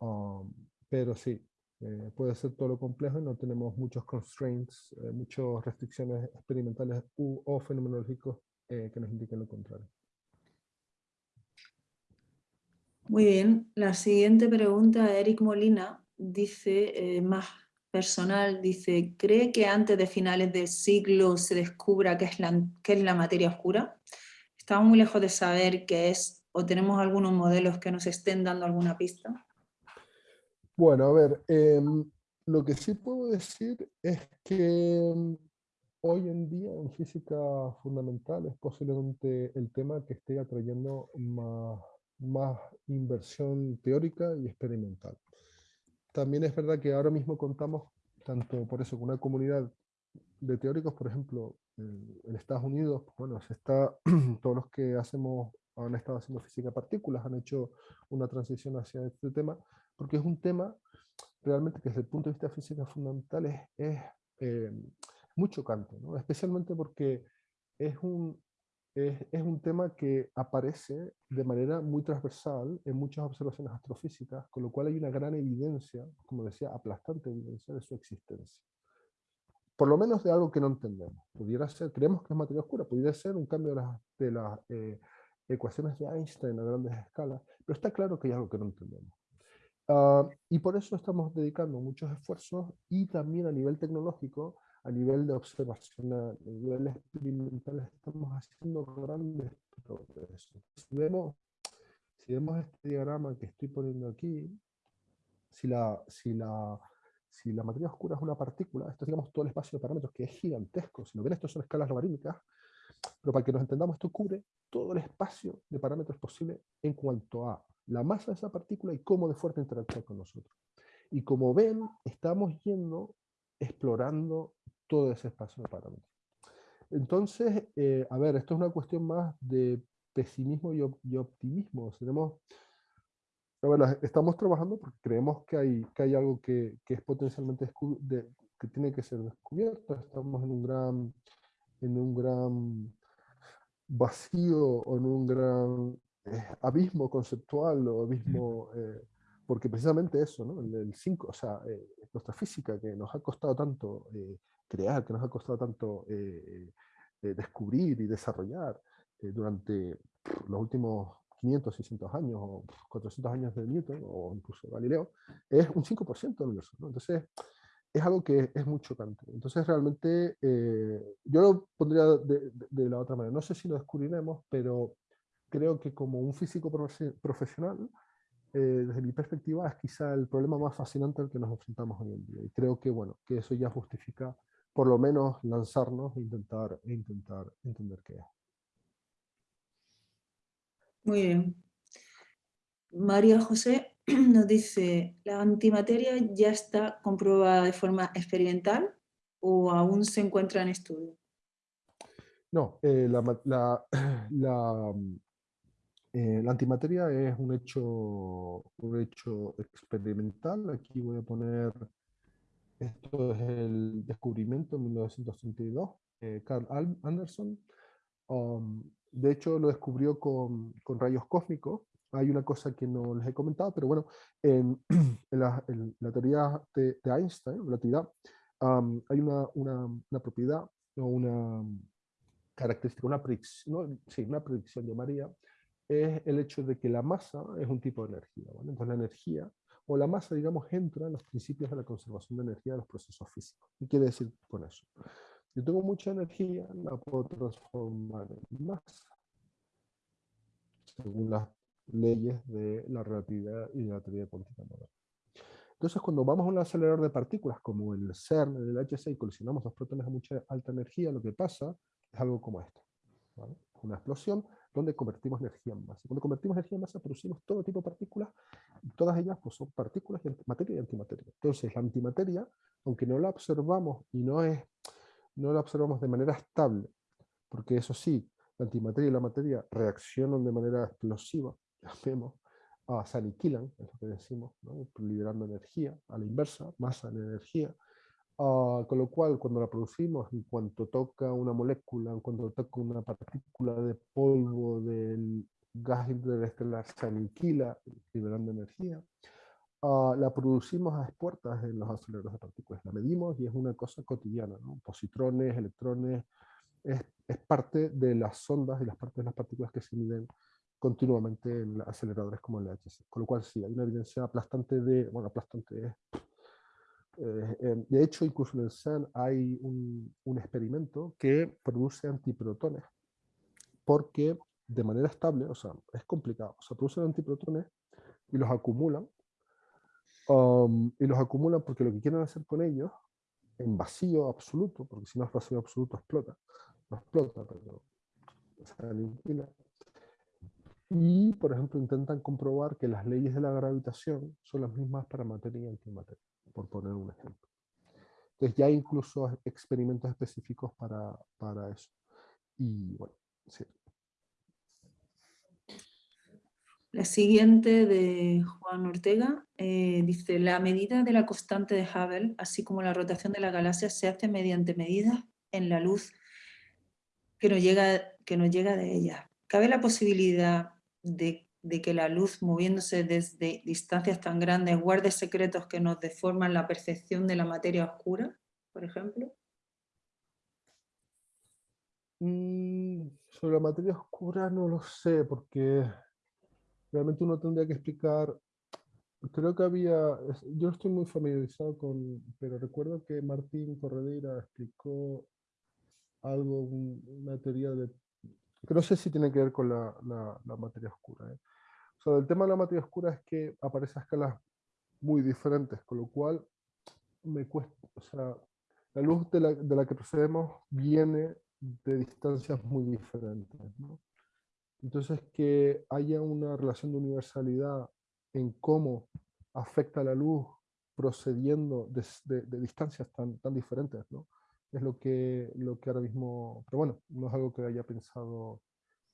¿no? Um, pero sí, eh, puede ser todo lo complejo y no tenemos muchos constraints, eh, muchas restricciones experimentales u, o fenomenológicos eh, que nos indiquen lo contrario. Muy bien, la siguiente pregunta, Eric Molina, dice, más personal, dice, ¿cree que antes de finales del siglo se descubra qué es la, qué es la materia oscura? Estamos muy lejos de saber qué es, o tenemos algunos modelos que nos estén dando alguna pista. Bueno, a ver, eh, lo que sí puedo decir es que hoy en día en física fundamental es posiblemente el tema que esté atrayendo más, más inversión teórica y experimental. También es verdad que ahora mismo contamos, tanto por eso, con una comunidad de teóricos, por ejemplo, en, Estados Unidos, bueno, se está, todos los que hacemos, han estado haciendo física partículas, han hecho una transición hacia este tema, porque es un tema realmente que desde el punto de vista física fundamental es, es eh, muy chocante, ¿no? especialmente porque es un, es, es, un tema que aparece de manera muy transversal en muchas observaciones astrofísicas, con lo cual hay una gran evidencia, como decía, aplastante evidencia de su existencia. Por lo menos de algo que no entendemos. Pudiera ser, creemos que es materia oscura, pudiera ser un cambio de las, de las eh, ecuaciones de Einstein a grandes escalas, pero está claro que hay algo que no entendemos. Uh, y por eso estamos dedicando muchos esfuerzos y también a nivel tecnológico a nivel de observación, a nivel experimental, estamos haciendo grandes progresos. Si vemos, si vemos este diagrama que estoy poniendo aquí, si la, si la, si la materia oscura es una partícula, esto es digamos, todo el espacio de parámetros que es gigantesco. Si lo ven, esto son escalas logarítmicas, pero para que nos entendamos, esto cubre todo el espacio de parámetros posible en cuanto a la masa de esa partícula y cómo de fuerte interactúa con nosotros. Y como ven, estamos yendo, explorando todo ese espacio de parámetros. Entonces, eh, a ver, esto es una cuestión más de pesimismo y, optimismo. Tenemos, estamos trabajando porque creemos que hay, que hay algo que, que es potencialmente que tiene que ser descubierto. Estamos en un gran, en un gran vacío o en un gran abismo conceptual o abismo... Eh, porque precisamente eso, ¿no? el 5, o sea, nuestra física que nos ha costado tanto crear, que nos ha costado tanto eh, eh, descubrir y desarrollar eh, durante los últimos 500, 600 años o 400 años de Newton o incluso Galileo, es un 5% del universo. Entonces, es algo que es muy chocante. Entonces, realmente, yo lo pondría de, de, la otra manera. No sé si lo descubriremos, pero creo que como un físico profesional, desde mi perspectiva, es quizá el problema más fascinante al que nos enfrentamos hoy en día. Y creo que, bueno, que eso ya justifica por lo menos lanzarnos e intentar, e intentar entender qué es. Muy bien. María José nos dice, ¿la antimateria ya está comprobada de forma experimental o aún se encuentra en estudio? No, eh, la, la, eh, la, antimateria es un hecho, un hecho experimental. Aquí voy a poner esto es el descubrimiento en 1932, eh, Carl Anderson. Um, de hecho, lo descubrió con, con, rayos cósmicos. Hay una cosa que no les he comentado, pero bueno, en, la, teoría de, Einstein, relatividad, um, hay una, una, una, propiedad o una característica, una predicción, sí, una predicción llamaría, es el hecho de que la masa es un tipo de energía. Entonces la energía o la masa, digamos, entra en los principios de la conservación de energía de los procesos físicos. ¿Qué quiere decir con eso? Yo tengo mucha energía, la puedo transformar en masa, según las leyes de la relatividad y de la teoría cuántica moderna. Entonces, cuando vamos a un acelerador de partículas como el CERN, el LHC, y colisionamos dos protones a mucha alta energía, lo que pasa es algo como esto. Una explosión donde convertimos energía en masa. Cuando convertimos energía en masa, producimos todo tipo de partículas, y todas ellas pues, son partículas de materia y antimateria. Entonces, la antimateria, aunque no la observamos y no, es, no la observamos de manera estable, porque eso sí, la antimateria y la materia reaccionan de manera explosiva, las vemos, se aniquilan, es lo que decimos, liberando energía, a la inversa, masa en energía, Ah, con lo cual, cuando la producimos, en cuanto toca una molécula, en cuanto toca una partícula de polvo del gas interestelar, se aniquila, liberando energía. Uh, la producimos a expuertas en los aceleradores de partículas. La medimos y es una cosa cotidiana. ¿no? Positrones, electrones, es, es, parte de las ondas y las partes de las partículas que se miden continuamente en aceleradores como el LHC. Con lo cual sí, hay una evidencia aplastante de, bueno, aplastante es eh, de hecho, incluso en el CERN hay un, un, experimento que produce antiprotones, porque de manera estable, o sea, es complicado, o sea, producen antiprotones y los acumulan, um, y los acumulan porque lo que quieren hacer con ellos, en vacío absoluto, porque si no es vacío absoluto explota, no explota, pero se aniquila. Y, por ejemplo, intentan comprobar que las leyes de la gravitación son las mismas para materia y antimateria por poner un ejemplo. Entonces ya hay incluso experimentos específicos para, para eso. Y bueno, sí. La siguiente de Juan Ortega eh, dice, la medida de la constante de Hubble, así como la rotación de la galaxia, se hace mediante medidas en la luz que nos llega, que nos llega de ella. ¿Cabe la posibilidad de, de que la luz, moviéndose desde distancias tan grandes, guarde secretos que nos deforman la percepción de la materia oscura, por ejemplo? Mm, sobre la materia oscura no lo sé, porque realmente uno tendría que explicar, creo que había, yo estoy muy familiarizado con, pero recuerdo que Martín Corredera explicó algo, una teoría de, que no sé si tiene que ver con la, la, materia oscura. ¿eh? O sea, el tema de la materia oscura es que aparece a escalas muy diferentes, con lo cual me cuesta, o sea, la luz de la, de la que procedemos viene de distancias muy diferentes. ¿no? Entonces, que haya una relación de universalidad en cómo afecta la luz procediendo de, distancias tan, tan diferentes, ¿no? Es lo que, lo que ahora mismo, pero bueno, no es algo que haya pensado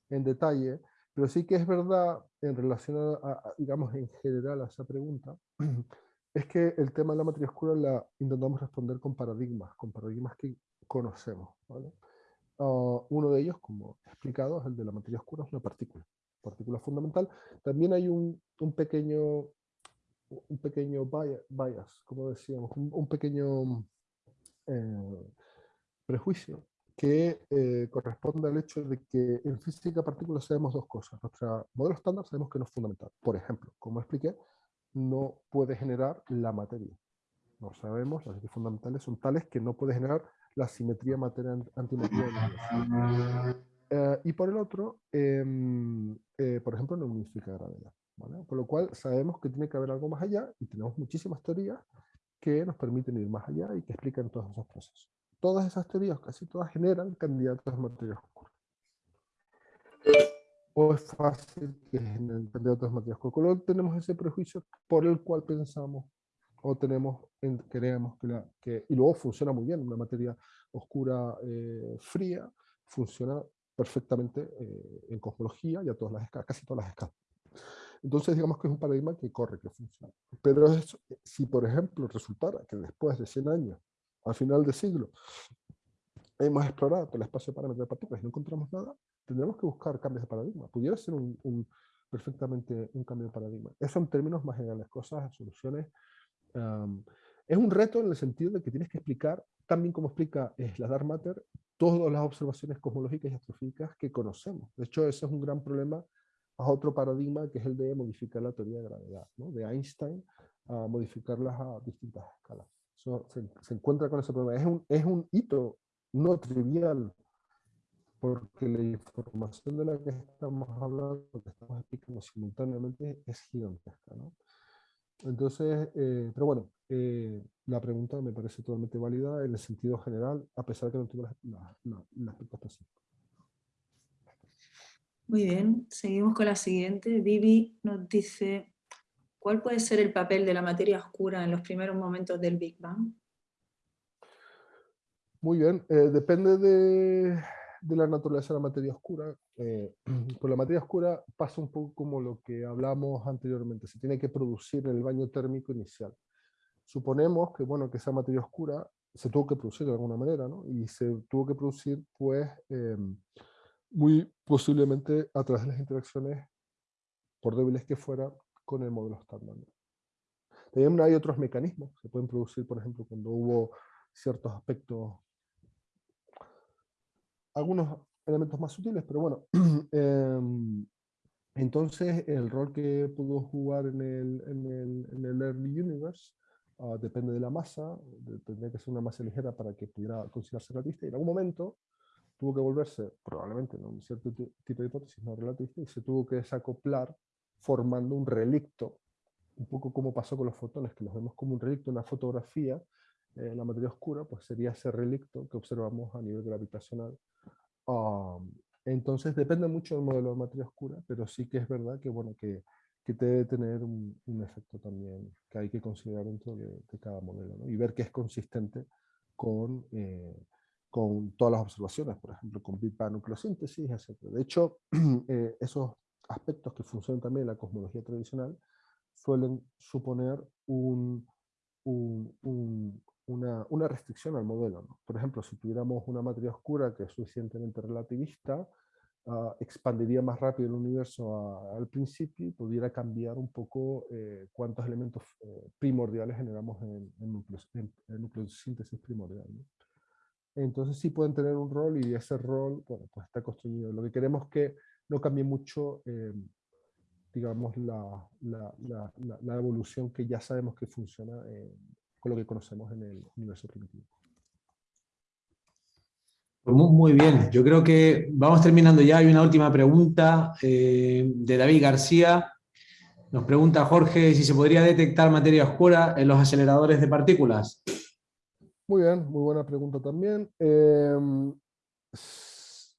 en detalle, pero sí que es verdad en relación a, digamos, en general a esa pregunta, es que el tema de la materia oscura la intentamos responder con paradigmas, con paradigmas que conocemos, ¿vale? Ah, uno de ellos, como he explicado, es el de la materia oscura, es una partícula, partícula fundamental. También hay un, un pequeño, un pequeño bias, como decíamos, un, pequeño eh, prejuicio que eh, corresponde al hecho de que en física partícula sabemos dos cosas. Nuestro modelo estándar sabemos que no es fundamental. Por ejemplo, como expliqué, no puede generar la materia. No sabemos, las leyes fundamentales son tales que no puede generar la simetría materia-antimateria eh, y por el otro, em, eh, por ejemplo, no unifica gravedad. ¿vale? Lo cual sabemos que tiene que haber algo más allá y tenemos muchísimas teorías que nos permiten ir más allá y que explican todos esos procesos. Todas esas teorías, casi todas, generan candidatos a materia oscura. O es fácil que generen candidatos a materia oscura. Luego tenemos ese prejuicio por el cual pensamos o tenemos, creemos que, la, que, y luego funciona muy bien, una materia oscura eh, fría, funciona perfectamente eh, en cosmología y a todas las escalas, casi todas las escalas. Entonces digamos que es un paradigma que corre, que funciona. Pero eso, si por ejemplo resultara que después de 100 años, al final del siglo, hemos explorado todo el espacio de parámetros de partículas y no encontramos nada, tendremos que buscar cambios de paradigma. Pudiera ser un, un, perfectamente un cambio de paradigma. Eso en términos más generales, cosas, soluciones es un reto en el sentido de que tienes que explicar, también como explica es la Dark Matter, todas las observaciones cosmológicas y astrofísicas que conocemos. De hecho, ese es un gran problema a otro paradigma que es el de modificar la teoría de gravedad, ¿no? de Einstein, a modificarlas a distintas escalas. Se, encuentra con ese problema. Es un, es un hito no trivial, porque la información de la que estamos hablando, que estamos explicando simultáneamente, es gigantesca. ¿no? Entonces, eh, pero bueno, eh, la pregunta me parece totalmente válida en el sentido general, a pesar que no tengo el aspecto específico. Muy bien, seguimos con la siguiente. Vivi nos dice, ¿cuál puede ser el papel de la materia oscura en los primeros momentos del Big Bang? Muy bien, eh, depende de, de la naturaleza de la materia oscura, eh, con la materia oscura pasa un poco como lo que hablamos anteriormente, se tiene que producir el baño térmico inicial. Suponemos que, bueno, que esa materia oscura se tuvo que producir de alguna manera, ¿no? Y se tuvo que producir, pues, em, muy posiblemente a través de las interacciones, por débiles que fueran, con el modelo estándar. También hay otros mecanismos, se pueden producir, por ejemplo, cuando hubo ciertos aspectos algunos elementos más sutiles, pero bueno. Em, entonces, el rol que pudo jugar en el, en el, en el Early Universe ah, depende de la masa, tendría que ser una masa ligera para que pudiera considerarse relativista, y en algún momento tuvo que volverse, probablemente, en un cierto tipo de hipótesis no relativista, y se tuvo que desacoplar formando un relicto, un poco como pasó con los fotones, que los vemos como un relicto, una fotografía, eh, la materia oscura, pues sería ese relicto que observamos a nivel gravitacional entonces depende mucho del modelo de materia oscura, pero sí que es verdad que, bueno, que, que debe tener un, efecto también que hay que considerar dentro de, cada modelo y ver que es consistente con, eh, con todas las observaciones, por ejemplo, con Big Bang nucleosíntesis, etc. De hecho, eh, esos aspectos que funcionan también en la cosmología tradicional suelen suponer un, una, una, restricción al modelo. Por ejemplo, si tuviéramos una materia oscura que es suficientemente relativista, uh, expandiría más rápido el universo a, al principio y pudiera cambiar un poco eh, cuántos elementos eh, primordiales generamos en, en, núcleos, en, en nucleosíntesis primordial. ¿no? Entonces sí pueden tener un rol y ese rol bueno, pues está construido. Lo que queremos que no cambie mucho eh, digamos, la, la, la, la, evolución que ya sabemos que funciona eh, con lo que conocemos en el universo primitivo. Pues muy, bien, yo creo que vamos terminando ya. Hay una última pregunta eh, de David García. Nos pregunta Jorge si se podría detectar materia oscura en los aceleradores de partículas. Muy bien, muy buena pregunta también. Eh,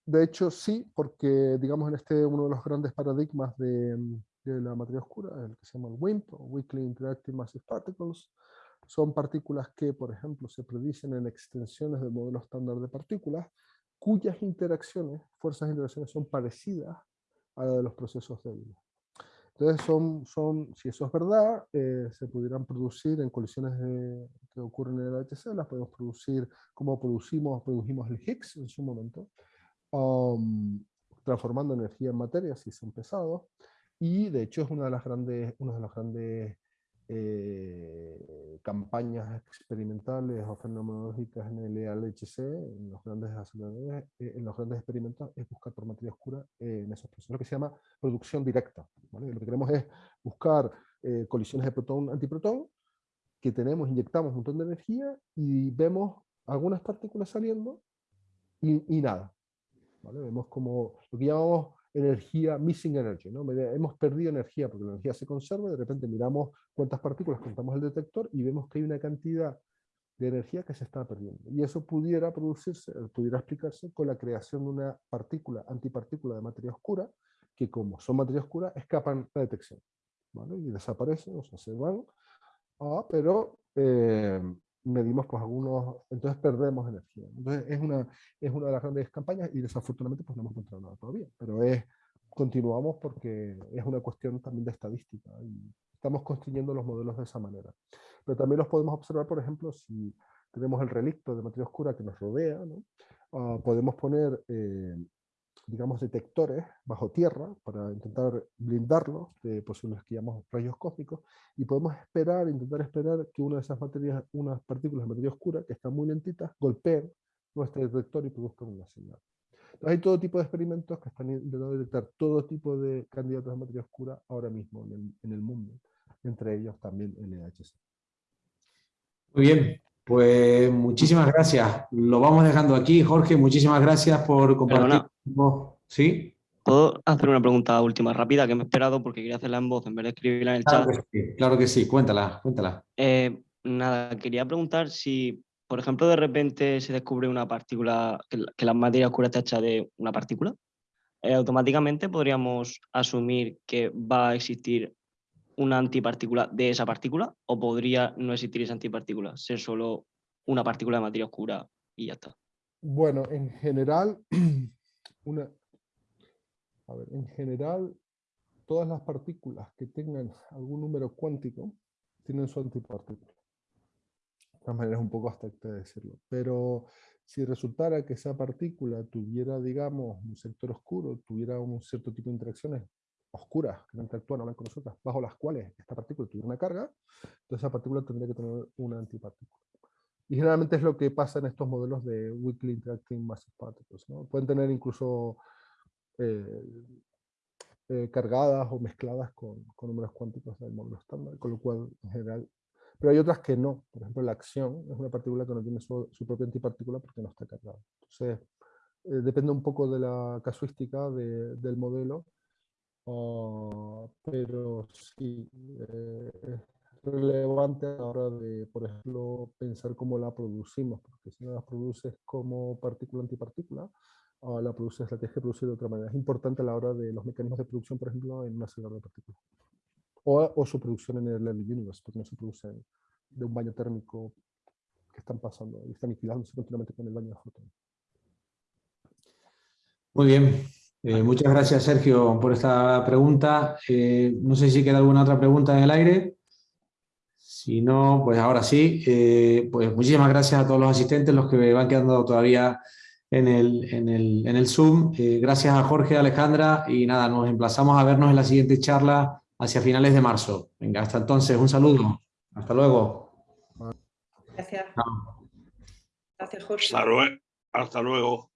de hecho, sí, porque digamos en este uno de los grandes paradigmas de, de la materia oscura, el que se llama el WIMP, Weakly Interactive Massive Particles, son partículas que, por ejemplo, se predicen en extensiones del modelo estándar de partículas, cuyas interacciones, fuerzas de interacciones, son parecidas a las de los procesos débiles. Entonces, son, son, si eso es verdad, eh, se pudieran producir en colisiones que ocurren en el LHC, las podemos producir como producimos, produjimos el Higgs en su momento, um, transformando energía en materia si son pesados, y de hecho es una de las grandes, una de las grandes eh, campañas experimentales o fenomenológicas en el ELHC, en los grandes eh, en los grandes experimentos, es buscar por materia oscura en esos procesos, lo que se llama producción directa. ¿vale? Lo que queremos es buscar eh, colisiones de protón-antiprotón, que tenemos, inyectamos un montón de energía y vemos algunas partículas saliendo y, y nada. ¿Vale? Vemos como lo que llamamos energía, missing energy, ¿no? hemos perdido energía porque la energía se conserva, de repente miramos cuántas partículas contamos el detector y vemos que hay una cantidad de energía que se está perdiendo. Y eso pudiera producirse, pudiera explicarse con la creación de una partícula, antipartícula de materia oscura, que como son materia oscura, escapan la detección. ¿vale? Y desaparecen, o sea, se van, ah, pero eh, medimos pues algunos, entonces perdemos energía. Entonces es una, es una de las grandes campañas y desafortunadamente pues no hemos encontrado nada todavía, pero es, continuamos porque es una cuestión también de estadística y estamos construyendo los modelos de esa manera. Pero también los podemos observar, por ejemplo, si tenemos el relicto de materia oscura que nos rodea, ¿no? Uh, podemos poner eh, digamos, detectores bajo tierra para intentar blindarlos de posibles que llamamos rayos cósmicos y podemos esperar, intentar esperar que una de esas materias, unas partículas de materia oscura que están muy lentitas, golpeen nuestro detector y produzcan una señal. Entonces hay todo tipo de experimentos que están intentando detectar todo tipo de candidatos de materia oscura ahora mismo en el, en el mundo, entre ellos también el EHC. Muy bien, pues muchísimas gracias. Lo vamos dejando aquí. Jorge, muchísimas gracias por compartir. ¿Sí? ¿Puedo hacer una pregunta última rápida que me he esperado porque quería hacerla en voz en vez de escribirla en el claro chat? Que sí, claro que sí, cuéntala, cuéntala. Eh, nada, quería preguntar si, por ejemplo, de repente se descubre una partícula, que la, que la materia oscura está hecha de una partícula, eh, automáticamente podríamos asumir que va a existir una antipartícula de esa partícula o podría no existir esa antipartícula, ser solo una partícula de materia oscura y ya está. Bueno, en general, una, a en general, todas las partículas que tengan algún número cuántico tienen su antipartícula. De todas maneras, un poco abstracto de decirlo. Pero si resultara que esa partícula tuviera, digamos, un sector oscuro, tuviera un cierto tipo de interacciones oscuras que no interactúan con nosotras, bajo las cuales esta partícula tuviera una carga, entonces esa partícula tendría que tener una antipartícula. Y generalmente es lo que pasa en estos modelos de Weakly Interacting Massive Particles. ¿no? Pueden tener incluso eh, eh, cargadas o mezcladas con, con, números cuánticos del módulo estándar, con lo cual en general... Pero hay otras que no. Por ejemplo, la acción es una partícula que no tiene su, su propia antipartícula porque no está cargada. Entonces, eh, depende un poco de la casuística de, del modelo Uh, pero sí, eh, relevante a la hora de, por ejemplo, pensar cómo la producimos, porque si no la produces como partícula antipartícula, uh, la produces, la tienes que producir de otra manera. Es importante a la hora de los mecanismos de producción, por ejemplo, en una celda de partículas. O, o, su producción en el Universe, porque no se producen de un baño térmico que están pasando y están aniquilándose continuamente con el baño de fotones. Muy bien, Eh, muchas gracias, Sergio, por esta pregunta. Eh, no sé si queda alguna otra pregunta en el aire. Si no, pues ahora sí. Eh, pues muchísimas gracias a todos los asistentes, los que van quedando todavía en el, en el, en el Zoom. gracias a Jorge, Alejandra, y nada, nos emplazamos a vernos en la siguiente charla hacia finales de marzo. Venga, hasta entonces, un saludo. Hasta luego. Gracias. Gracias, Jorge. Hasta luego. Hasta luego.